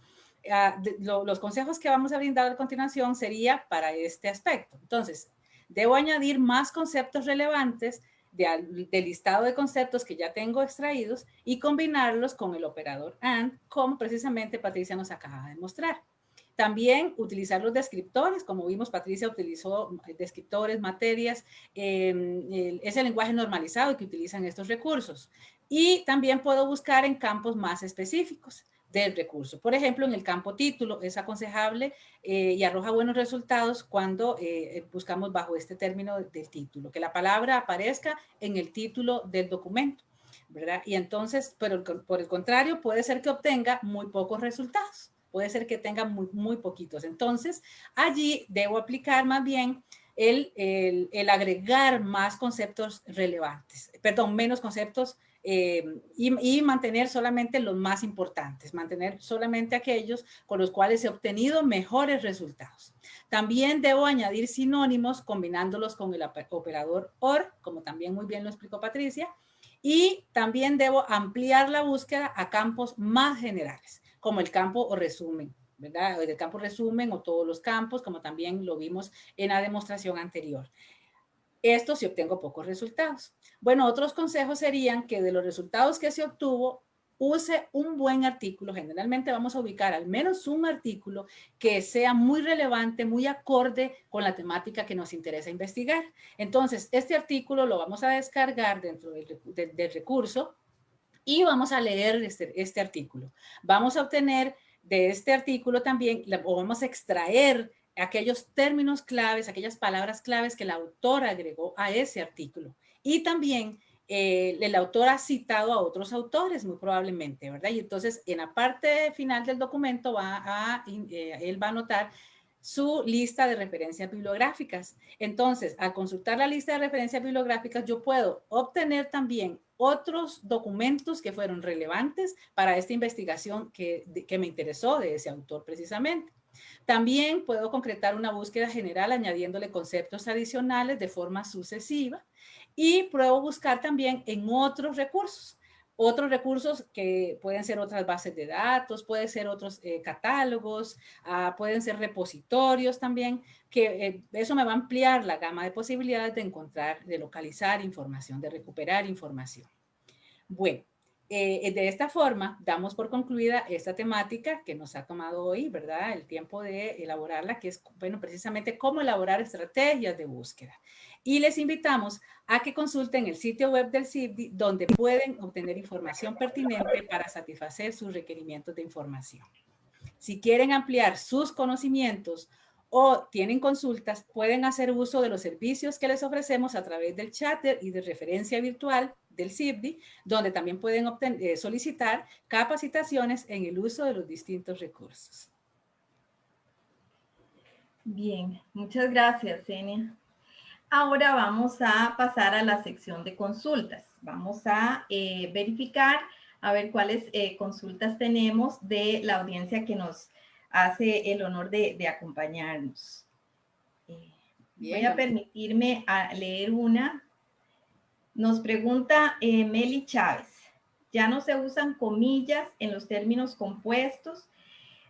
ah, los consejos que vamos a brindar a continuación sería para este aspecto. Entonces, debo añadir más conceptos relevantes del listado de conceptos que ya tengo extraídos y combinarlos con el operador AND, como precisamente Patricia nos acaba de mostrar. También utilizar los descriptores, como vimos, Patricia utilizó descriptores, materias, eh, es el lenguaje normalizado que utilizan estos recursos. Y también puedo buscar en campos más específicos del recurso. Por ejemplo, en el campo título es aconsejable eh, y arroja buenos resultados cuando eh, buscamos bajo este término del título, que la palabra aparezca en el título del documento, ¿verdad? Y entonces, pero por el contrario, puede ser que obtenga muy pocos resultados, puede ser que tenga muy, poquitos. Entonces, allí debo aplicar más bien el, el, el agregar más conceptos relevantes, perdón, menos conceptos eh, y, mantener solamente los más importantes, mantener solamente aquellos con los cuales he obtenido mejores resultados. También debo añadir sinónimos combinándolos con el operador OR, como también muy bien lo explicó Patricia, y también debo ampliar la búsqueda a campos más generales, como el campo o resumen, ¿verdad? El campo resumen o todos los campos, como también lo vimos en la demostración anterior. Esto si obtengo pocos resultados. Bueno, otros consejos serían que de los resultados que se obtuvo, use un buen artículo. Generalmente vamos a ubicar al menos un artículo que sea muy relevante, muy acorde con la temática que nos interesa investigar. Entonces, este artículo lo vamos a descargar dentro del, recurso y vamos a leer este, este, artículo. Vamos a obtener de este artículo también, o vamos a extraer aquellos términos claves, aquellas palabras claves que el autor agregó a ese artículo. Y también eh, el autor ha citado a otros autores, muy probablemente, ¿verdad? Y entonces en la parte final del documento va a, eh, él va a anotar su lista de referencias bibliográficas. Entonces, al consultar la lista de referencias bibliográficas, yo puedo obtener también otros documentos que fueron relevantes para esta investigación que, que me interesó de ese autor precisamente. También puedo concretar una búsqueda general añadiéndole conceptos adicionales de forma sucesiva y puedo buscar también en otros recursos. Otros recursos que pueden ser otras bases de datos, pueden ser otros eh, catálogos, ah, pueden ser repositorios también, que eh, eso me va a ampliar la gama de posibilidades de encontrar, de localizar información, de recuperar información. Bueno, eh, de esta forma, damos por concluida esta temática que nos ha tomado hoy, ¿verdad? El tiempo de elaborarla, que es, bueno, precisamente cómo elaborar estrategias de búsqueda. Y les invitamos a que consulten el sitio web del CIBDI, donde pueden obtener información pertinente para satisfacer sus requerimientos de información. Si quieren ampliar sus conocimientos o tienen consultas, pueden hacer uso de los servicios que les ofrecemos a través del chatter y de referencia virtual del CIBDI, donde también pueden eh, solicitar capacitaciones en el uso de los distintos recursos. Bien, muchas gracias, Enia. Ahora vamos a pasar a la sección de consultas. Vamos a eh, verificar, a ver cuáles eh, consultas tenemos de la audiencia que nos hace el honor de, acompañarnos. Eh, voy a permitirme a leer una. Nos pregunta Meli Chávez. ¿Ya no se usan comillas en los términos compuestos?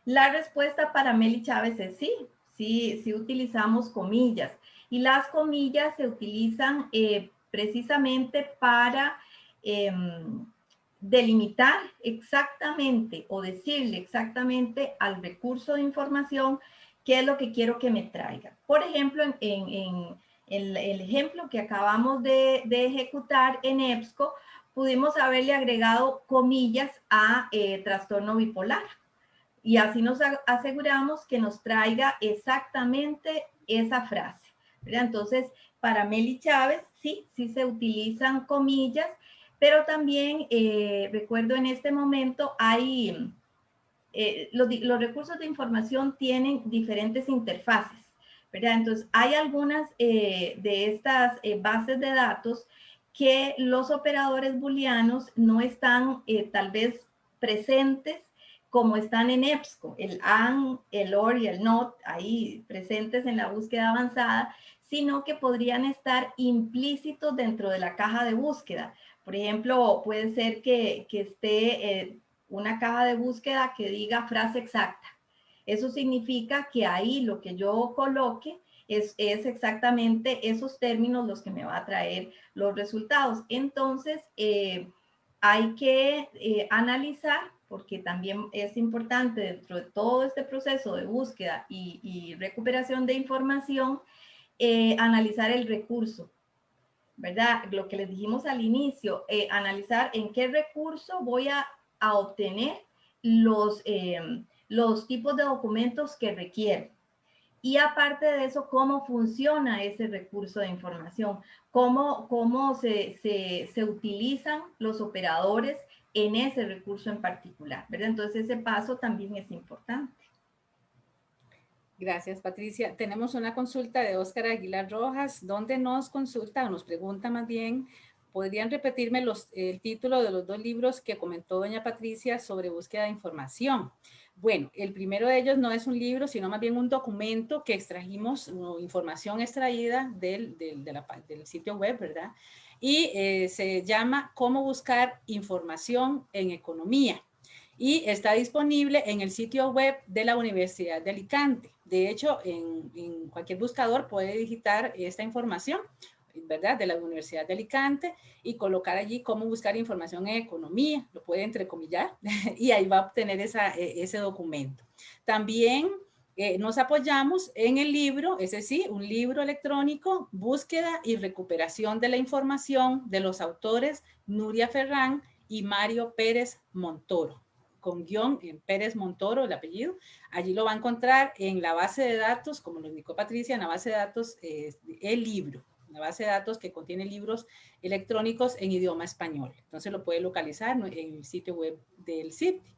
La respuesta para Meli Chávez es sí, sí, sí utilizamos comillas. Y las comillas se utilizan eh, precisamente para em, delimitar exactamente o decirle exactamente al recurso de información qué es lo que quiero que me traiga. Por ejemplo, en, el, ejemplo que acabamos de, ejecutar en EBSCO, pudimos haberle agregado comillas a eh, trastorno bipolar. Y así nos aseguramos que nos traiga exactamente esa frase. Entonces, para Meli Chávez, sí, sí se utilizan comillas, pero también eh, recuerdo en este momento hay, eh, los, recursos de información tienen diferentes interfaces, Entonces, hay algunas eh, de estas bases de datos que los operadores booleanos no están tal vez presentes como están en EBSCO, el AND, el OR y el NOT, ahí presentes en la búsqueda avanzada, sino que podrían estar implícitos dentro de la caja de búsqueda. Por ejemplo, puede ser que, esté eh, una caja de búsqueda que diga frase exacta. Eso significa que ahí lo que yo coloque es, exactamente esos términos los que me va a traer los resultados. Entonces, eh, hay que eh, analizar, porque también es importante dentro de todo este proceso de búsqueda y recuperación de información, eh, analizar el recurso, ¿verdad? Lo que les dijimos al inicio, eh, analizar en qué recurso voy a, obtener los, los tipos de documentos que requiero. Y aparte de eso, cómo funciona ese recurso de información, cómo, cómo se, se, se utilizan los operadores en ese recurso en particular, ¿verdad? Entonces ese paso también es importante. Gracias, Patricia. Tenemos una consulta de Óscar Aguilar Rojas, donde nos consulta o nos pregunta más bien, ¿podrían repetirme los, el título de los dos libros que comentó doña Patricia sobre búsqueda de información? Bueno, el primero de ellos no es un libro, sino más bien un documento que extrajimos, información extraída del, del, del sitio web, ¿verdad? Y eh, se llama Cómo buscar información en economía y está disponible en el sitio web de la Universidad de Alicante. De hecho, en, cualquier buscador puede digitar esta información, De la Universidad de Alicante y colocar allí cómo buscar información en economía, lo puede entrecomillar, y ahí va a obtener esa, e, ese documento. También eh, nos apoyamos en el libro, es decir, un libro electrónico, Búsqueda y Recuperación de la Información de los autores Nuria Ferrán y Mario Pérez Montoro con guion en Pérez Montoro, el apellido. Allí lo va a encontrar en la base de datos, como lo indicó Patricia, en la base de datos eh, el libro, una base de datos que contiene libros electrónicos en idioma español. Entonces lo puede localizar en el sitio web del sitio.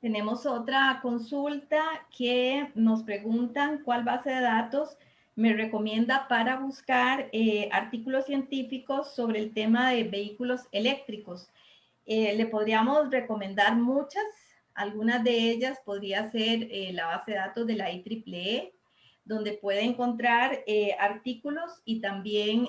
Tenemos otra consulta que nos preguntan cuál base de datos me recomienda para buscar eh, artículos científicos sobre el tema de vehículos eléctricos. Eh, le podríamos recomendar muchas, algunas de ellas podría ser eh, la base de datos de la IEEE, donde puede encontrar eh, artículos y también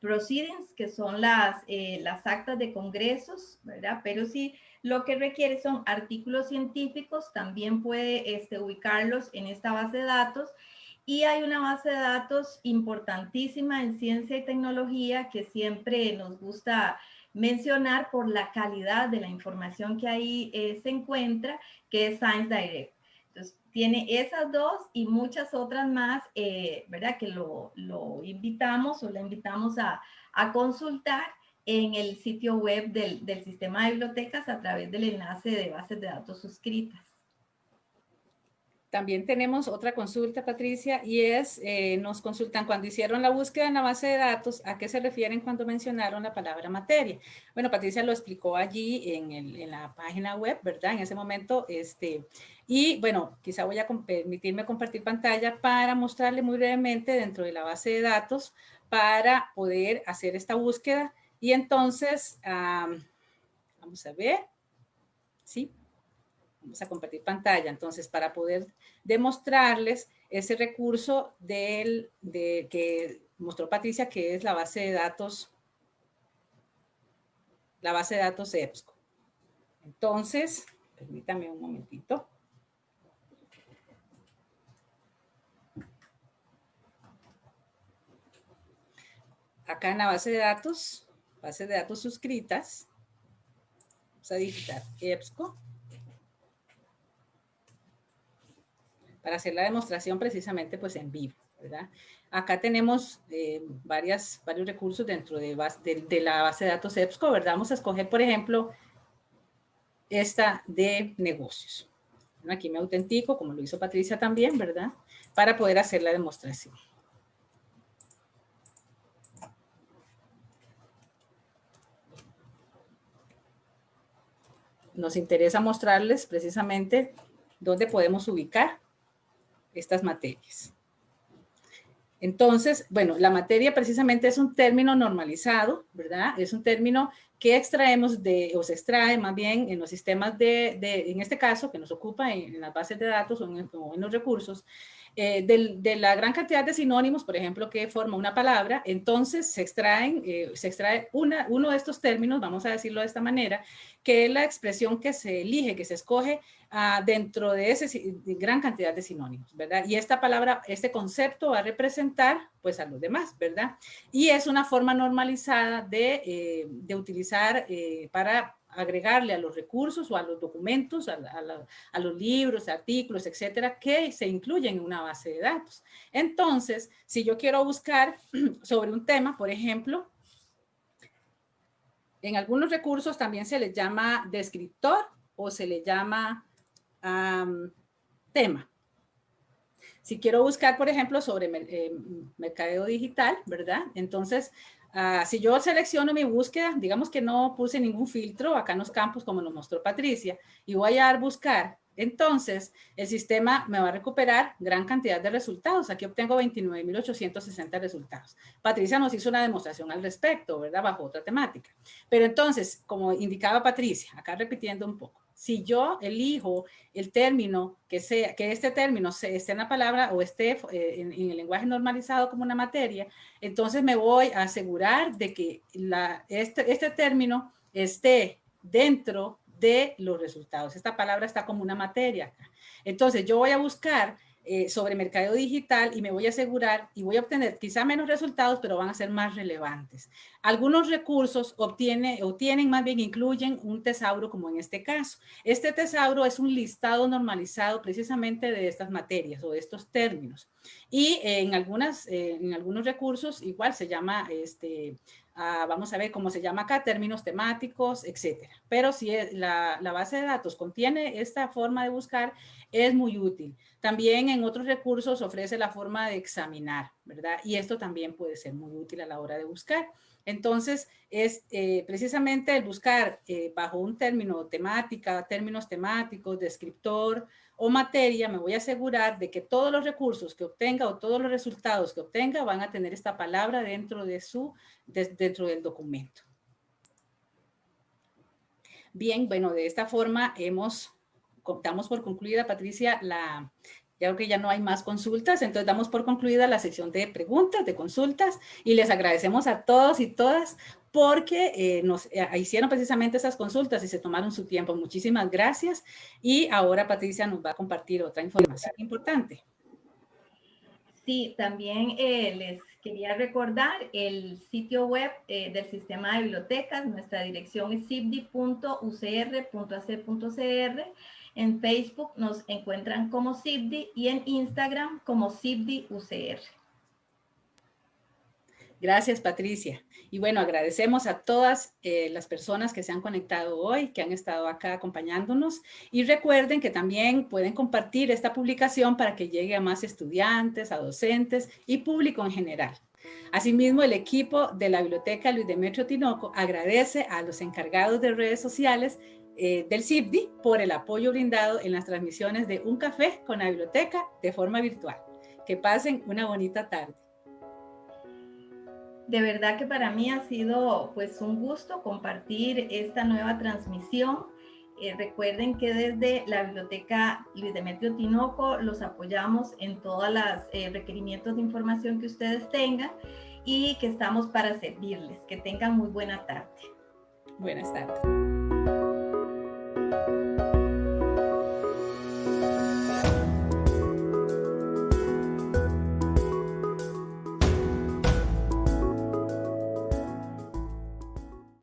proceedings, que son las, las actas de congresos, ¿verdad? Pero si lo que requiere son artículos científicos, también puede este, ubicarlos en esta base de datos. Y hay una base de datos importantísima en ciencia y tecnología que siempre nos gusta mencionar por la calidad de la información que ahí eh, se encuentra, que es Science Direct. Entonces, tiene esas dos y muchas otras más, eh, ¿verdad? Que lo, invitamos o la invitamos a, consultar en el sitio web del, del, sistema de bibliotecas a través del enlace de bases de datos suscritas. También tenemos otra consulta, Patricia, y es, eh, nos consultan cuando hicieron la búsqueda en la base de datos, ¿a qué se refieren cuando mencionaron la palabra materia? Bueno, Patricia lo explicó allí en, el, en la página web, ¿verdad? En ese momento, este, y bueno, quizá voy a permitirme compartir pantalla para mostrarle muy brevemente dentro de la base de datos para poder hacer esta búsqueda. Y entonces, vamos a ver, ¿sí? Vamos a compartir pantalla. Entonces, para poder demostrarles ese recurso del, de, que mostró Patricia, que es la base de datos, la base de datos EBSCO. Entonces, permítame un momentito. Acá en la base de datos, base de datos suscritas, vamos a digitar EBSCO. Para hacer la demostración precisamente pues en vivo, ¿verdad? Acá tenemos eh, varios recursos dentro de, de, la base de datos EBSCO, ¿verdad? Vamos a escoger, por ejemplo, esta de negocios. Aquí me autentico, como lo hizo Patricia también, ¿verdad? Para poder hacer la demostración. Nos interesa mostrarles precisamente dónde podemos ubicar estas materias. Entonces, bueno, la materia precisamente es un término normalizado, ¿verdad? Es un término que extraemos de, o se extrae más bien en los sistemas de, en este caso, que nos ocupa en, las bases de datos o en, los recursos, eh, de, la gran cantidad de sinónimos, por ejemplo, que forma una palabra, entonces se extraen, eh, se extrae uno de estos términos, vamos a decirlo de esta manera, que es la expresión que se elige, que se escoge ah, dentro de esa gran cantidad de sinónimos, ¿verdad? Y esta palabra, este concepto va a representar, pues, a los demás, ¿verdad? Y es una forma normalizada de, eh, de utilizar para agregarle a los recursos o a los documentos, a, los libros, artículos, etcétera, que se incluyen en una base de datos. Entonces, si yo quiero buscar sobre un tema, por ejemplo, en algunos recursos también se le llama descriptor o se le llama tema. Si quiero buscar, por ejemplo, sobre eh, mercadeo digital, ¿verdad? Entonces, ah, si yo selecciono mi búsqueda, digamos que no puse ningún filtro acá en los campos como nos mostró Patricia, y voy a dar buscar entonces, el sistema me va a recuperar gran cantidad de resultados. Aquí obtengo 29.860 resultados. Patricia nos hizo una demostración al respecto, ¿verdad? Bajo otra temática. Pero entonces, como indicaba Patricia, acá repitiendo un poco, si yo elijo el término que sea, que este término esté en la palabra o esté eh, en, el lenguaje normalizado como una materia, entonces me voy a asegurar de que este, este término esté dentro de los resultados. Esta palabra está como una materia. Entonces yo voy a buscar eh, sobre mercado digital y me voy a asegurar y voy a obtener quizá menos resultados, pero van a ser más relevantes. Algunos recursos obtiene, obtienen, más bien incluyen un tesauro como en este caso. Este tesauro es un listado normalizado precisamente de estas materias o de estos términos. Y en, algunas, eh, en algunos recursos igual se llama este, vamos a ver cómo se llama acá, términos temáticos, etcétera. Pero si la, la, base de datos contiene esta forma de buscar, es muy útil. También en otros recursos ofrece la forma de examinar, ¿verdad? Y esto también puede ser muy útil a la hora de buscar. Entonces, es eh, precisamente el buscar eh, bajo un término temática, términos temáticos, descriptor o materia, me voy a asegurar de que todos los recursos que obtenga o todos los resultados que obtenga van a tener esta palabra dentro, de su, dentro del documento. Bien, bueno, de esta forma hemos, damos por concluida, Patricia, la, ya creo que ya no hay más consultas, entonces damos por concluida la sección de preguntas, de consultas, y les agradecemos a todos y todas porque eh, nos eh, hicieron precisamente esas consultas y se tomaron su tiempo. Muchísimas gracias. Y ahora Patricia nos va a compartir otra información importante. Sí, también eh, les quería recordar el sitio web del sistema de bibliotecas. Nuestra dirección es cibdi.ucr.ac.cr. En Facebook nos encuentran como CIBDI y en Instagram como CIBDI UCR. Gracias, Patricia. Y bueno, agradecemos a todas eh, las personas que se han conectado hoy, que han estado acá acompañándonos. Y recuerden que también pueden compartir esta publicación para que llegue a más estudiantes, a docentes y público en general. Asimismo, el equipo de la Biblioteca Luis Demetrio Tinoco agradece a los encargados de redes sociales eh, del CIPDI por el apoyo brindado en las transmisiones de Un Café con la Biblioteca de forma virtual. Que pasen una bonita tarde. De verdad que para mí ha sido pues un gusto compartir esta nueva transmisión. Eh, recuerden que desde la Biblioteca Luis Demetrio Tinoco los apoyamos en todos los eh, requerimientos de información que ustedes tengan y que estamos para servirles. Que tengan muy buena tarde. Buenas tardes.